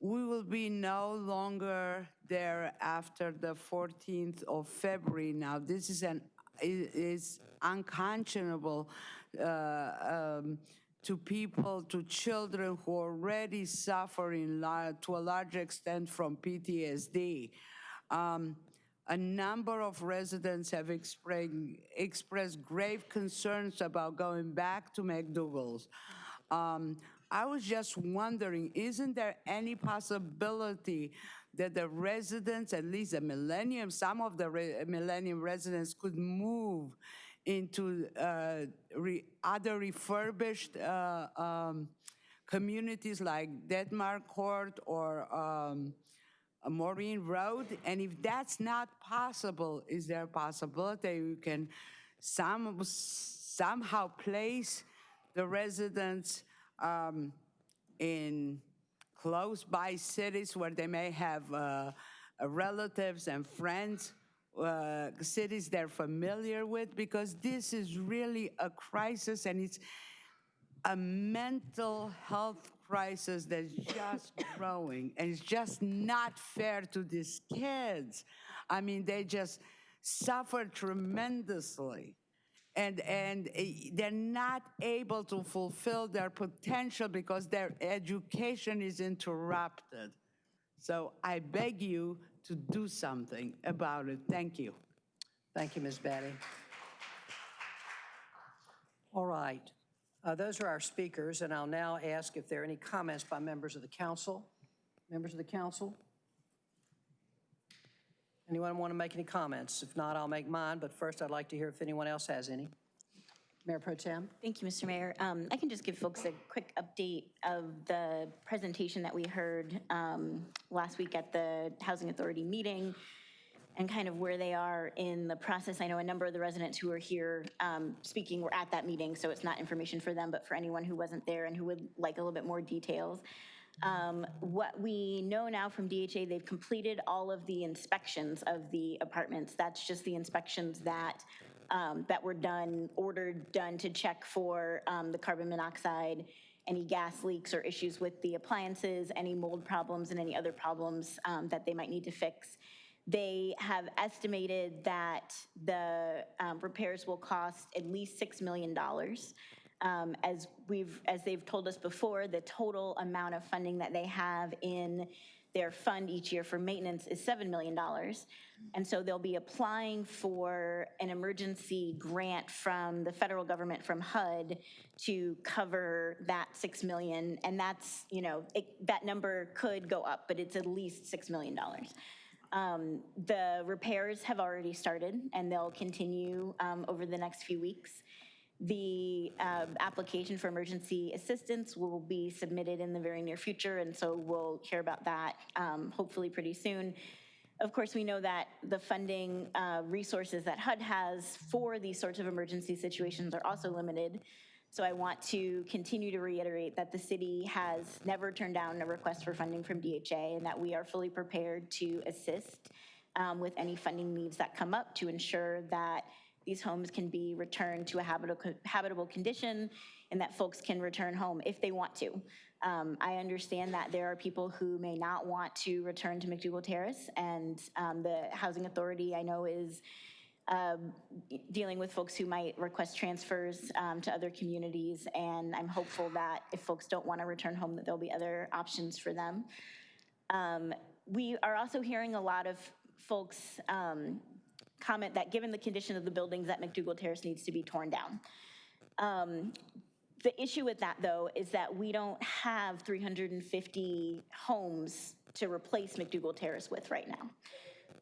we will be no longer there after the 14th of February. Now, this is an is unconscionable uh, um, to people, to children who are already suffering to a large extent from PTSD. Um, a number of residents have expressed, expressed grave concerns about going back to McDougald's. Um, I was just wondering, isn't there any possibility that the residents, at least the Millennium, some of the re- Millennium residents could move into uh, re- other refurbished uh, um, communities like Detmar Court or um, Morreene Road? And if that's not possible, is there a possibility we can some, somehow place the residents um, in close by cities where they may have uh, relatives and friends, uh, cities they're familiar with? Because this is really a crisis and it's a mental health crisis that's just growing, and it's just not fair to these kids. I mean, they just suffer tremendously. And, and eh, they're not able to fulfill their potential because their education is interrupted. So I beg you to do something about it. Thank you. Thank you, Ms. Betty. All right. Uh, Those are our speakers, and I'll now ask if there are any comments by members of the council. Members of the council? Anyone want to make any comments? If not, I'll make mine, but first I'd like to hear if anyone else has any. Mayor Pro Tem? Thank you, Mr. Mayor. Um, I can just give folks a quick update of the presentation that we heard um, last week at the Housing Authority meeting. And kind of where they are in the process. I know a number of the residents who are here um, speaking were at that meeting, so it's not information for them, but for anyone who wasn't there and who would like a little bit more details. Um, What we know now from DHA, they've completed all of the inspections of the apartments. That's just the inspections that, um, that were done, ordered, done to check for um, the carbon monoxide, any gas leaks or issues with the appliances, any mold problems, and any other problems um, that they might need to fix. They have estimated that the um, repairs will cost at least $6 million. Um, As we've, as they've told us before, the total amount of funding that they have in their fund each year for maintenance is $7 million. And so they'll be applying for an emergency grant from the federal government, from HUD, to cover that 6 million. And that's, you know, it- that number could go up, but it's at least $6 million. Um, The repairs have already started, and they'll continue um, over the next few weeks. The um, application for emergency assistance will be submitted in the very near future, and so we'll hear about that um, hopefully pretty soon. Of course, we know that the funding uh, resources that HUD has for these sorts of emergency situations are also limited. So I want to continue to reiterate that the city has never turned down a request for funding from DHA and that we are fully prepared to assist um, with any funding needs that come up to ensure that these homes can be returned to a habitable, condition and that folks can return home if they want to. Um, I understand that there are people who may not want to return to McDougald Terrace and um, the Housing Authority I know is um, dealing with folks who might request transfers um, to other communities, and I'm hopeful that if folks don't want to return home, that there'll be other options for them. Um, We are also hearing a lot of folks um, comment that given the condition of the buildings, that McDougald Terrace needs to be torn down. Um, The issue with that, though, is that we don't have 350 homes to replace McDougald Terrace with right now.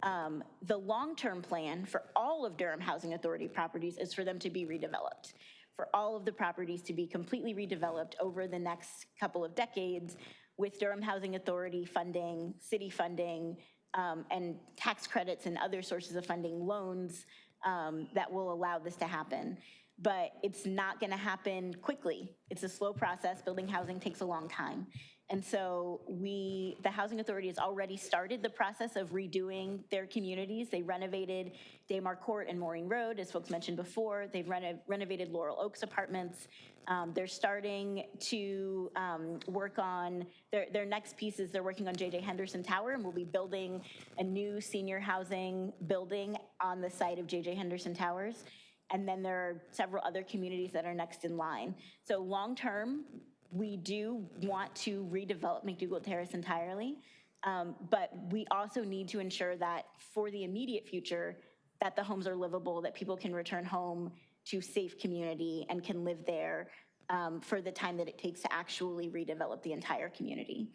Um, The long-term plan for all of Durham Housing Authority properties is for them to be redeveloped, for all of the properties to be completely redeveloped over the next couple of decades with Durham Housing Authority funding, city funding, um, and tax credits and other sources of funding, loans um, that will allow this to happen. But it's not going to happen quickly. It's a slow process. Building housing takes a long time. And so we, the Housing Authority has already started the process of redoing their communities. They renovated Damar Court and Morreene Road, as folks mentioned before. They've reno- renovated Laurel Oaks Apartments. Um, They're starting to um, work on, their, their next piece is they're working on JJ Henderson Tower, and we'll be building a new senior housing building on the site of JJ Henderson Towers. And then there are several other communities that are next in line. So long-term, we do want to redevelop McDougald Terrace entirely, um, but we also need to ensure that for the immediate future, that the homes are livable, that people can return home to safe community and can live there um, for the time that it takes to actually redevelop the entire community.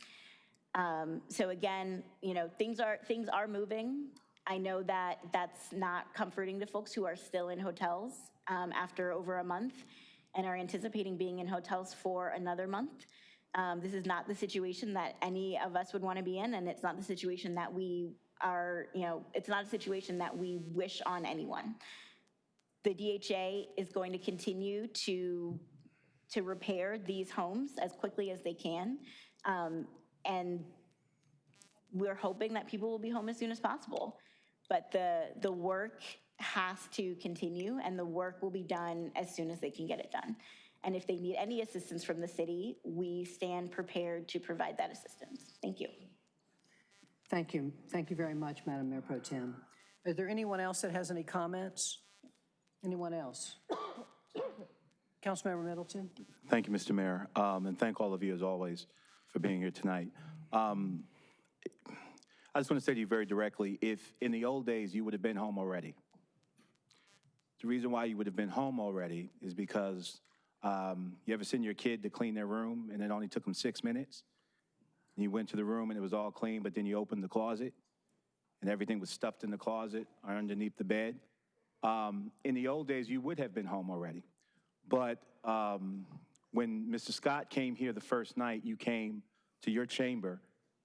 Um, So again, you know, things are, things are moving. I know that that's not comforting to folks who are still in hotels um, after over a month and are anticipating being in hotels for another month. Um, This is not the situation that any of us would want to be in, and it's not the situation that we are, you know, it's not a situation that we wish on anyone. The DHA is going to continue to, to repair these homes as quickly as they can. Um, And we're hoping that people will be home as soon as possible. But the, the work has to continue, and the work will be done as soon as they can get it done. And if they need any assistance from the city, we stand prepared to provide that assistance. Thank you. Thank you. Thank you very much, Madam Mayor Pro Tem. Is there anyone else that has any comments? Anyone else? Councilmember Middleton? Thank you, Mr. Mayor, um, and thank all of you, as always, for being here tonight. Um, I just want to say to you very directly, if in the old days you would have been home already, the reason why you would have been home already is because um, you ever send your kid to clean their room and it only took them six minutes? You went to the room and it was all clean, but then you opened the closet and everything was stuffed in the closet or underneath the bed? Um, in the old days, you would have been home already. But um, when Mr. Scott came here the first night, you came to your chamber.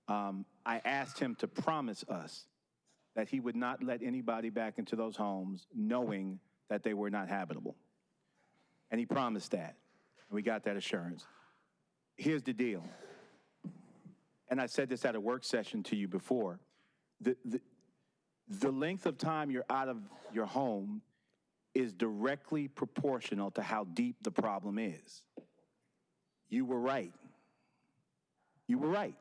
Um, I asked him to promise us that he would not let anybody back into those homes knowing that they were not habitable. And he promised that. And we got that assurance. Here's the deal. And I said this at a work session to you before. The, the, the length of time you're out of your home is directly proportional to how deep the problem is. You were right. You were right.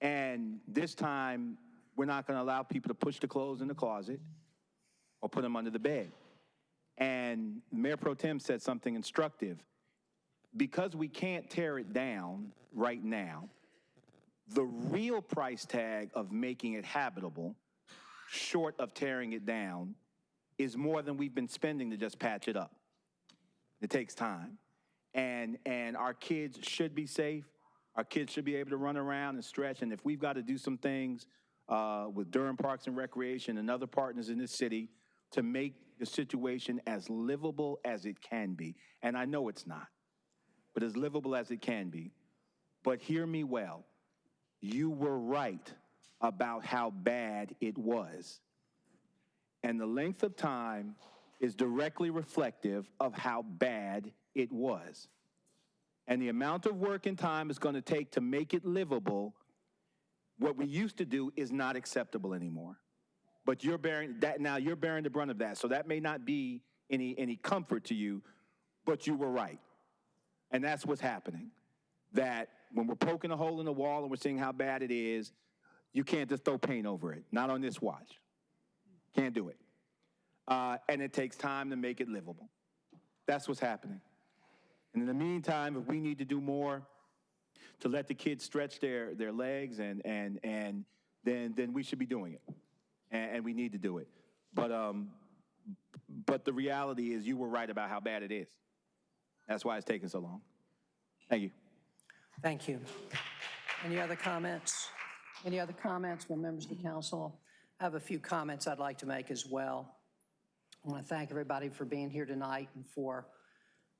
And this time, we're not going to allow people to push the clothes in the closet or put them under the bed. And Mayor Pro Tem said something instructive. Because we can't tear it down right now, the real price tag of making it habitable, short of tearing it down, is more than we've been spending to just patch it up. It takes time. And, and our kids should be safe. Our kids should be able to run around and stretch. And if we've got to do some things uh, with Durham Parks and Recreation and other partners in this city to make the situation as livable as it can be, and I know it's not, but as livable as it can be. But hear me well. You were right about how bad it was. And the length of time is directly reflective of how bad it was. And the amount of work and time it's going to take to make it livable, what we used to do is not acceptable anymore. But you're bearing that now you're bearing the brunt of that. So that may not be any any comfort to you, but you were right. And that's what's happening. That when we're poking a hole in the wall and we're seeing how bad it is, you can't just throw paint over it. Not on this watch. Can't do it. Uh, and it takes time to make it livable. That's what's happening. And in the meantime, if we need to do more to let the kids stretch their, their legs and, and, and then, then we should be doing it. And, and we need to do it. But, um, but the reality is you were right about how bad it is. That's why it's taking so long. Thank you. Thank you. Any other comments? Any other comments from members of the council? I have a few comments I'd like to make as well. I want to thank everybody for being here tonight and for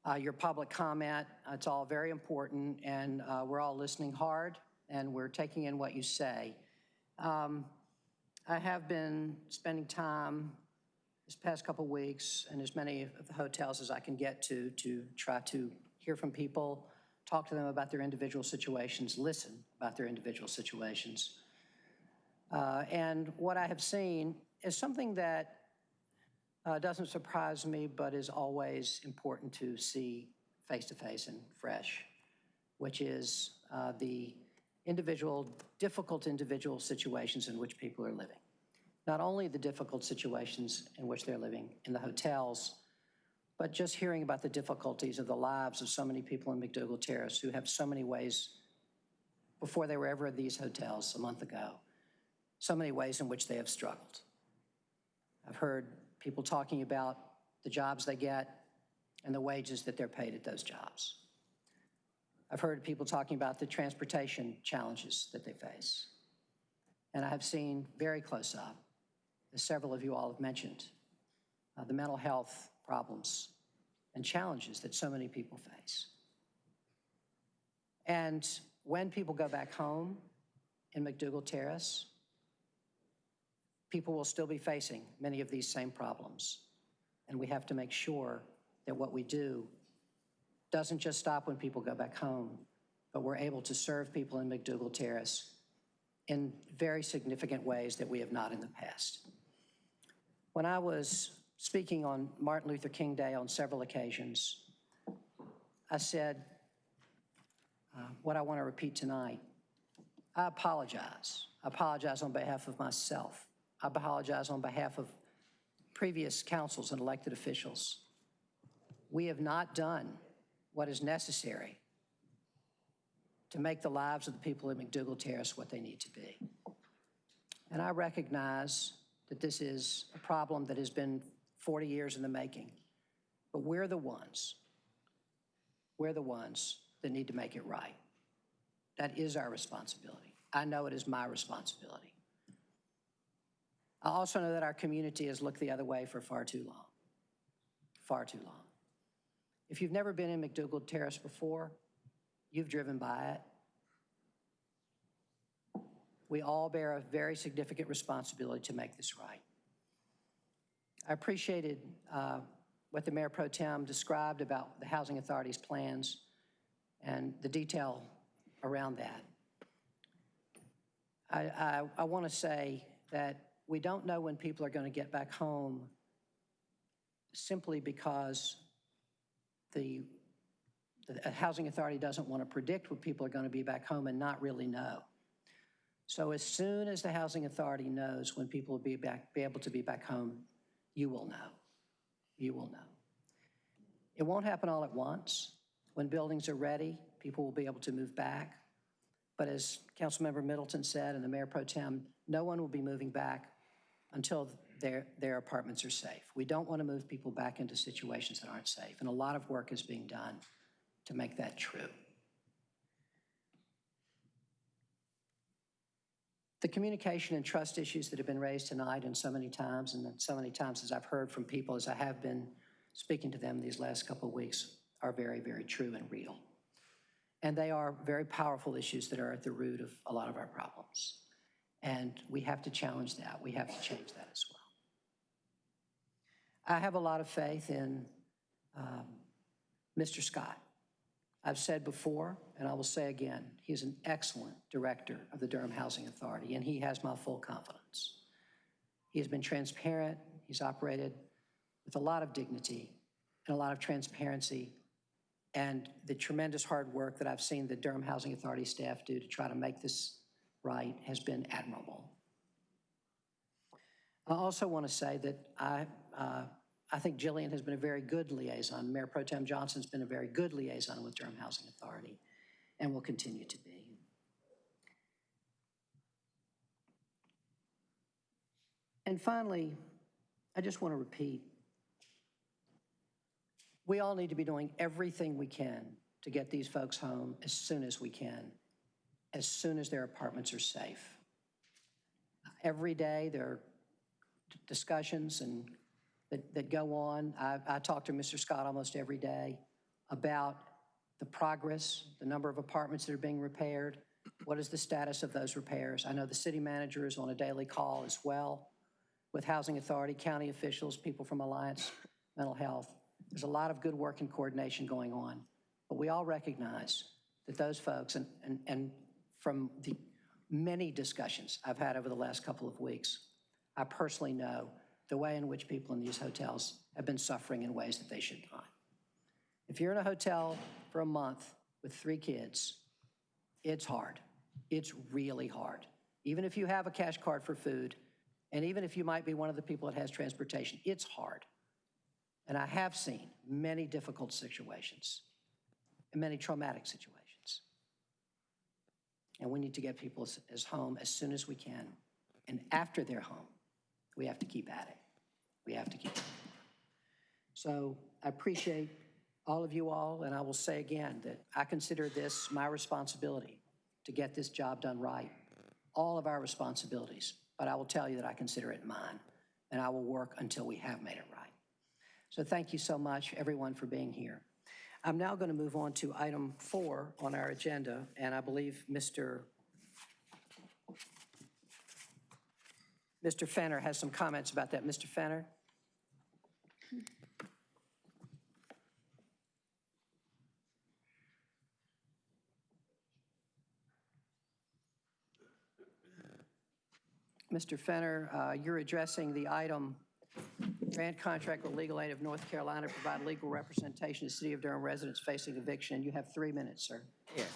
uh, your public comment. It's all very important, and uh, we're all listening hard, and we're taking in what you say. Um, I have been spending time this past couple weeks in as many of the hotels as I can get to to try to hear from people, talk to them about their individual situations, listen about their individual situations. Uh, and what I have seen is something that uh, doesn't surprise me, but is always important to see face to face and fresh, which is uh, the individual, difficult individual situations in which people are living. Not only the difficult situations in which they're living in the hotels, but just hearing about the difficulties of the lives of so many people in McDougald Terrace who have so many ways, before they were ever at these hotels a month ago, so many ways in which they have struggled. I've heard people talking about the jobs they get and the wages that they're paid at those jobs. I've heard people talking about the transportation challenges that they face. And I have seen very close up, as several of you all have mentioned, uh, the mental health problems and challenges that so many people face. And when people go back home in McDougald Terrace, people will still be facing many of these same problems. And we have to make sure that what we do doesn't just stop when people go back home, but we're able to serve people in McDougald Terrace in very significant ways that we have not in the past. When I was speaking on Martin Luther King Day on several occasions, I said uh, what I want to repeat tonight. I apologize. I apologize on behalf of myself. I apologize on behalf of previous councils and elected officials. We have not done what is necessary to make the lives of the people in McDougald Terrace what they need to be. And I recognize that this is a problem that has been 40 years in the making, but we're the ones, we're the ones that need to make it right. That is our responsibility. I know it is my responsibility. I also know that our community has looked the other way for far too long, far too long. If you've never been in McDougald Terrace before, you've driven by it. We all bear a very significant responsibility to make this right. I appreciated uh, what the Mayor Pro Tem described about the Housing Authority's plans and the detail around that. I, I, I want to say that we don't know when people are going to get back home simply because the, the Housing Authority doesn't want to predict when people are going to be back home and not really know. So as soon as the Housing Authority knows when people will be back, be able to be back home, you will know. You will know. It won't happen all at once. When buildings are ready, people will be able to move back. But as Councilmember Middleton said, and the Mayor Pro Tem, no one will be moving back until their, their apartments are safe. We don't want to move people back into situations that aren't safe, and a lot of work is being done to make that true. The communication and trust issues that have been raised tonight and so many times, and so many times as I've heard from people as I have been speaking to them these last couple of weeks, are very, very true and real. And they are very powerful issues that are at the root of a lot of our problems. And we have to challenge that. We have to change that as well. I have a lot of faith in um, Mr. Scott. I've said before, and I will say again, he's an excellent director of the Durham Housing Authority, and he has my full confidence. He has been transparent. He's operated with a lot of dignity and a lot of transparency and the tremendous hard work that I've seen the Durham Housing Authority staff do to try to make this right has been admirable. I also want to say that I, uh, I think Jillian has been a very good liaison. Mayor Pro Tem Johnson's been a very good liaison with Durham Housing Authority and will continue to be. And finally, I just want to repeat, we all need to be doing everything we can to get these folks home as soon as we can, as soon as their apartments are safe. Every day, there are discussions and that, that go on. I, I talk to Mr. Scott almost every day about the progress, the number of apartments that are being repaired, what is the status of those repairs. I know the city manager is on a daily call as well with Housing Authority, county officials, people from Alliance Mental Health. There's a lot of good work and coordination going on. But we all recognize that those folks, and, and, and from the many discussions I've had over the last couple of weeks, I personally know the way in which people in these hotels have been suffering in ways that they should not. If you're in a hotel for a month with three kids, it's hard. It's really hard. Even if you have a cash card for food, and even if you might be one of the people that has transportation, it's hard. And I have seen many difficult situations and many traumatic situations. And we need to get people as, as home as soon as we can. And after they're home, we have to keep at it. We have to keep it. So I appreciate all of you all, and I will say again that I consider this my responsibility to get this job done right. All of our responsibilities, but I will tell you that I consider it mine, and I will work until we have made it right. So thank you so much, everyone, for being here. I'm now going to move on to item four on our agenda, and I believe Mr. Mr. Fenner has some comments about that. Mr. Fenner? Mr. Fenner, uh, you're addressing the item, grant contract with Legal Aid of North Carolina to provide legal representation to City of Durham residents facing eviction. You have three minutes, sir. Yes.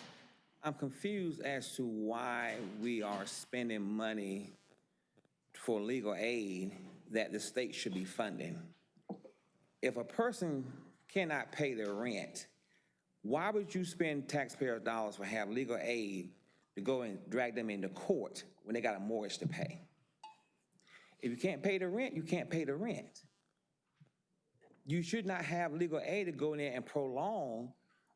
I'm confused as to why we are spending money for legal aid that the state should be funding. If a person cannot pay their rent, why would you spend taxpayer dollars for have legal aid to go and drag them into court when they got a mortgage to pay? If you can't pay the rent, you can't pay the rent. You should not have legal aid to go in there and prolong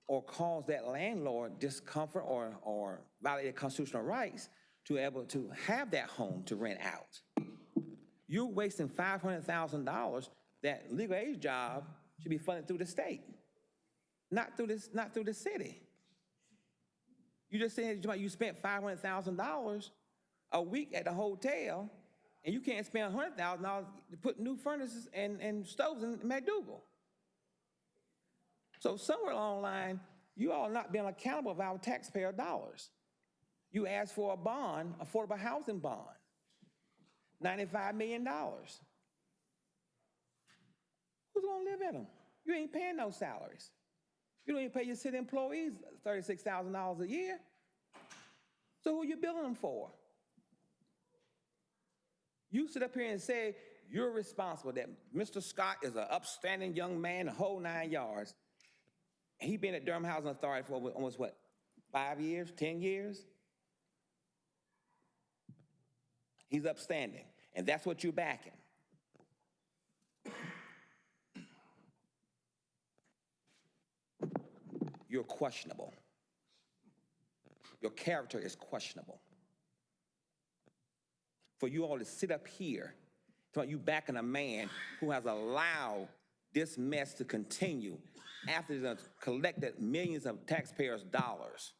or cause that landlord discomfort or, or violate their constitutional rights to able to have that home to rent out. You're wasting $500,000 that legal aid job should be funded through the state, not through this, not through the city. You just said you spent $500,000 a week at the hotel, and you can't spend hundred thousand dollars to put new furnaces and, and stoves in McDougald. So somewhere along the line, you all not being accountable of our taxpayer dollars. You asked for a bond, affordable housing bond, $95 million. Who's gonna live in them? You ain't paying no salaries. You don't even pay your city employees $36,000 a year. So who are you billing them for? You sit up here and say you're responsible, that Mr. Scott is an upstanding young man, the whole nine yards. He been at Durham Housing Authority for almost what, five years, 10 years? He's upstanding, and that's what you're backing. You're questionable. Your character is questionable. For you all to sit up here, you backing a man who has allowed this mess to continue after they've collected millions of taxpayers' dollars.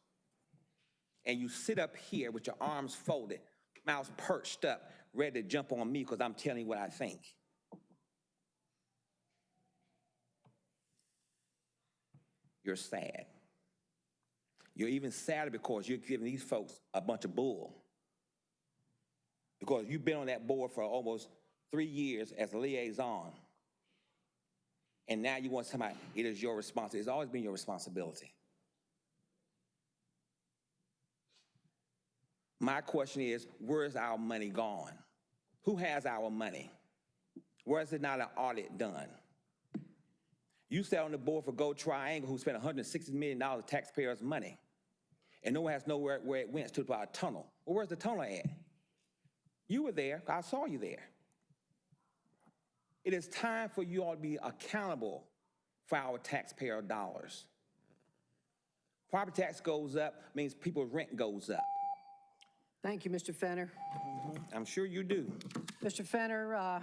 And you sit up here with your arms folded, mouths perched up, ready to jump on me because I'm telling you what I think. You're sad. You're even sadder because you're giving these folks a bunch of bull. Because you've been on that board for almost three years as a liaison. And now you want somebody, it is your responsibility. It's always been your responsibility. My question is, where is our money gone? Who has our money? Where is it not an audit done? You sat on the board for GoTriangle, who spent $160 million of taxpayers' money, and no one has nowhere where it went to about a tunnel. Well, where's the tunnel at? You were there. I saw you there. It is time for you all to be accountable for our taxpayer dollars. Property tax goes up, means people's rent goes up. Thank you, Mr. Fenner. I'm sure you do. Mr. Fenner, uh,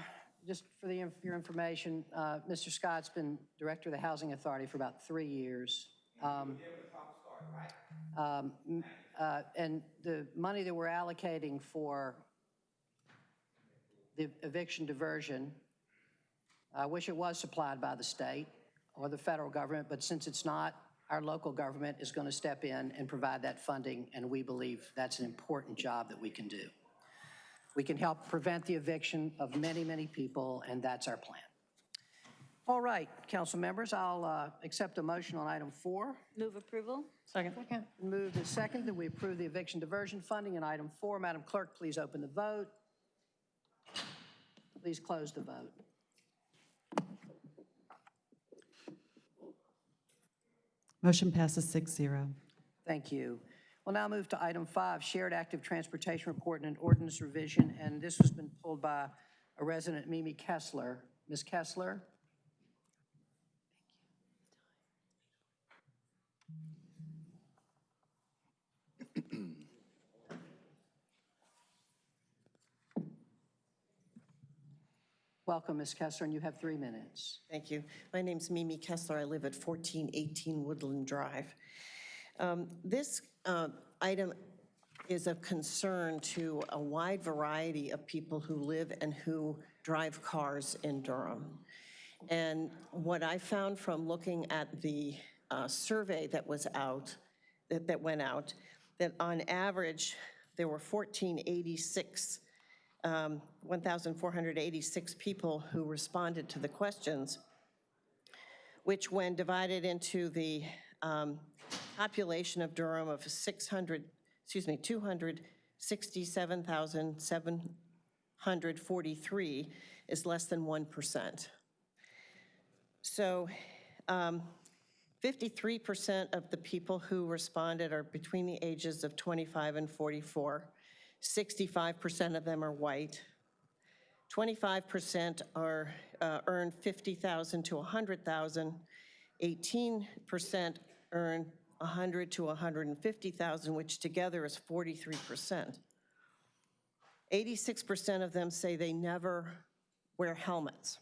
just for the, inf- your information, uh, Mr. Scott's been Director of the Housing Authority for about three years. Um, um, uh, And the money that we're allocating for the eviction diversion, I wish it was supplied by the state or the federal government, but since it's not, our local government is going to step in and provide that funding, and we believe that's an important job that we can do. We can help prevent the eviction of many, many people, and that's our plan. All right, council members, I'll uh, accept a motion on item four. Move approval? Second. Moved and second that we approve the eviction diversion funding in item four. Madam Clerk, please open the vote. Please close the vote. Motion passes 6-0. Thank you. We'll now move to item five, Shared Active Transportation Report and an Ordinance Revision, and this has been pulled by a resident, Mimi Kessler. Ms. Kessler? Welcome, Ms. Kessler, and you have three minutes. Thank you. My name's Mimi Kessler. I live at 1418 Woodland Drive. Um, This uh, item is of concern to a wide variety of people who live and who drive cars in Durham. And what I found from looking at the uh, survey that was out, that that went out, that on average, there were 1486 um, 1,486 people who responded to the questions, which when divided into the um, population of Durham of 600, excuse me, 267,743 is less than 1%. So um, 53% of the people who responded are between the ages of 25 and 44. 65% of them are white. 25% are, uh, earn 50,000 to 100,000. 18% earn 100 to 150,000, which together is 43%. 86% of them say they never wear helmets.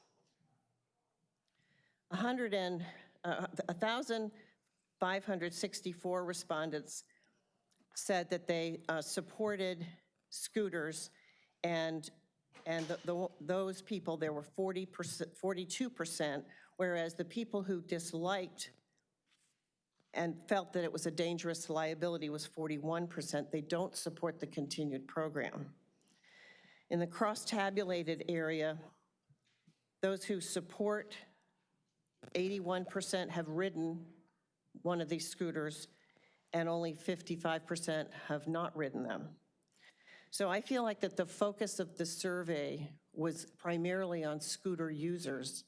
100 and, uh, 1,564 respondents said that they uh, supported scooters, and, and the- the- those people, there were 40%, 42%, whereas the people who disliked and felt that it was a dangerous liability was 41%. They don't support the continued program. In the cross-tabulated area, those who support, 81% have ridden one of these scooters, and only 55% have not ridden them. So I feel like that the focus of the survey was primarily on scooter users,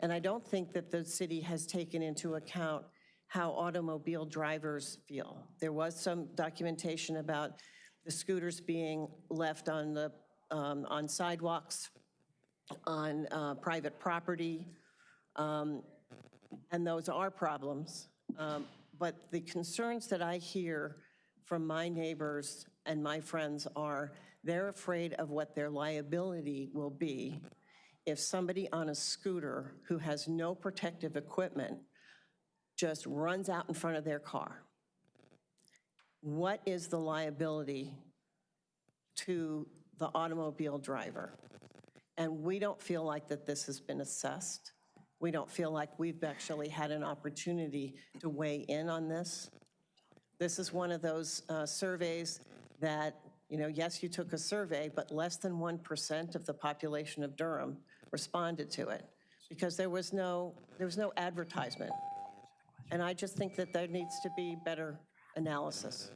and I don't think that the city has taken into account how automobile drivers feel. There was some documentation about the scooters being left on the, um, on sidewalks, on uh, private property, um, and those are problems. Um, But the concerns that I hear from my neighbors and my friends are, they're afraid of what their liability will be if somebody on a scooter who has no protective equipment just runs out in front of their car. What is the liability to the automobile driver? And we don't feel like that this has been assessed. We don't feel like we've actually had an opportunity to weigh in on this. This is one of those uh, surveys that, you know, yes, you took a survey, but less than 1% of the population of Durham responded to it because there was no, there was no advertisement. And I just think that there needs to be better analysis.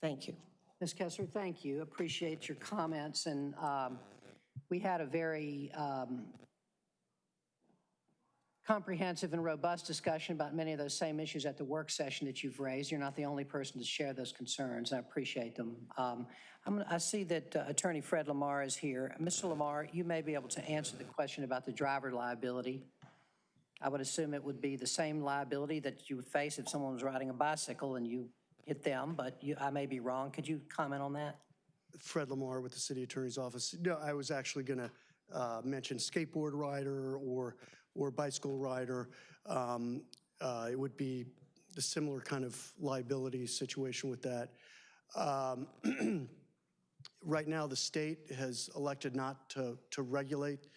Thank you. Ms. Kessler, thank you. Appreciate your comments, and um, we had a very um, comprehensive and robust discussion about many of those same issues at the work session that you've raised. You're not the only person to share those concerns. I appreciate them. Um, I see that uh, Attorney Fred Lamar is here. Mr. Lamar, you may be able to answer the question about the driver liability. I would assume it would be the same liability that you would face if someone was riding a bicycle and you hit them, but you, I may be wrong. Could you comment on that? Fred Lamar with the City Attorney's Office. No, I was actually going to mention skateboard rider or, or bicycle rider. Um, uh, It would be the similar kind of liability situation with that. Um, Right now, the state has elected not to, to regulate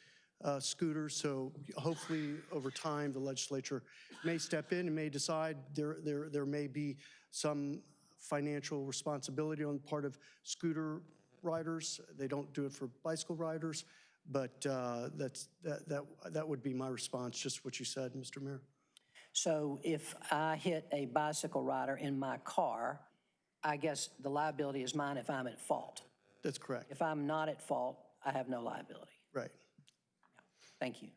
uh, scooters, so hopefully, over time, the legislature may step in and may decide there, there, there may be some financial responsibility on the part of scooter riders. They don't do it for bicycle riders, but uh, that's, that, that, that would be my response, just what you said, Mr. Mayor. So if I hit a bicycle rider in my car, I guess the liability is mine if I'm at fault. That's correct. If I'm not at fault, I have no liability. Right. Thank you.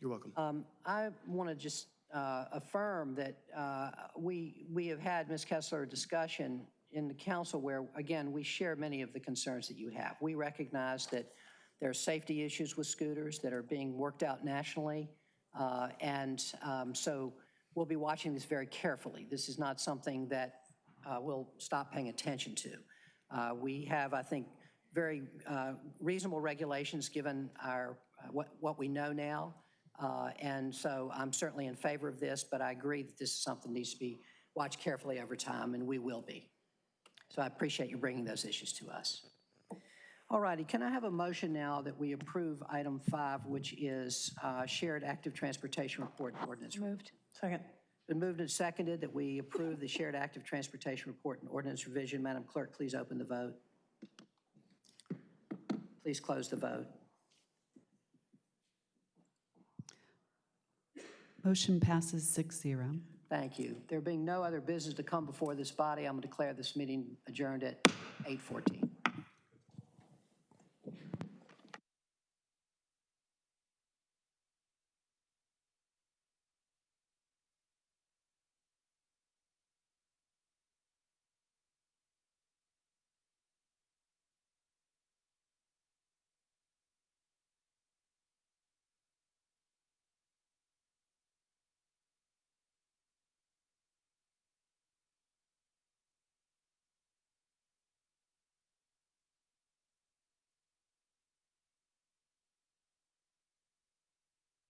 You're welcome. Um, I want to just uh, affirm that uh, we, we have had, Ms. Kessler, a discussion in the council where, again, we share many of the concerns that you have. We recognize that there are safety issues with scooters that are being worked out nationally, uh, and um, so we'll be watching this very carefully. This is not something that uh, we'll stop paying attention to. Uh, We have, I think, very uh, reasonable regulations given our, uh, what, what we know now. Uh, And so I'm certainly in favor of this, but I agree that this is something that needs to be watched carefully over time, and we will be. So I appreciate you bringing those issues to us. All righty, can I have a motion now that we approve item five, which is uh, shared active transportation report and ordinance? Moved. Second. Been moved and seconded that we approve the shared active transportation report and ordinance revision. Madam Clerk, please open the vote. Please close the vote. Motion passes 6-0. Thank you. There being no other business to come before this body, I'm going to declare this meeting adjourned at 8:14.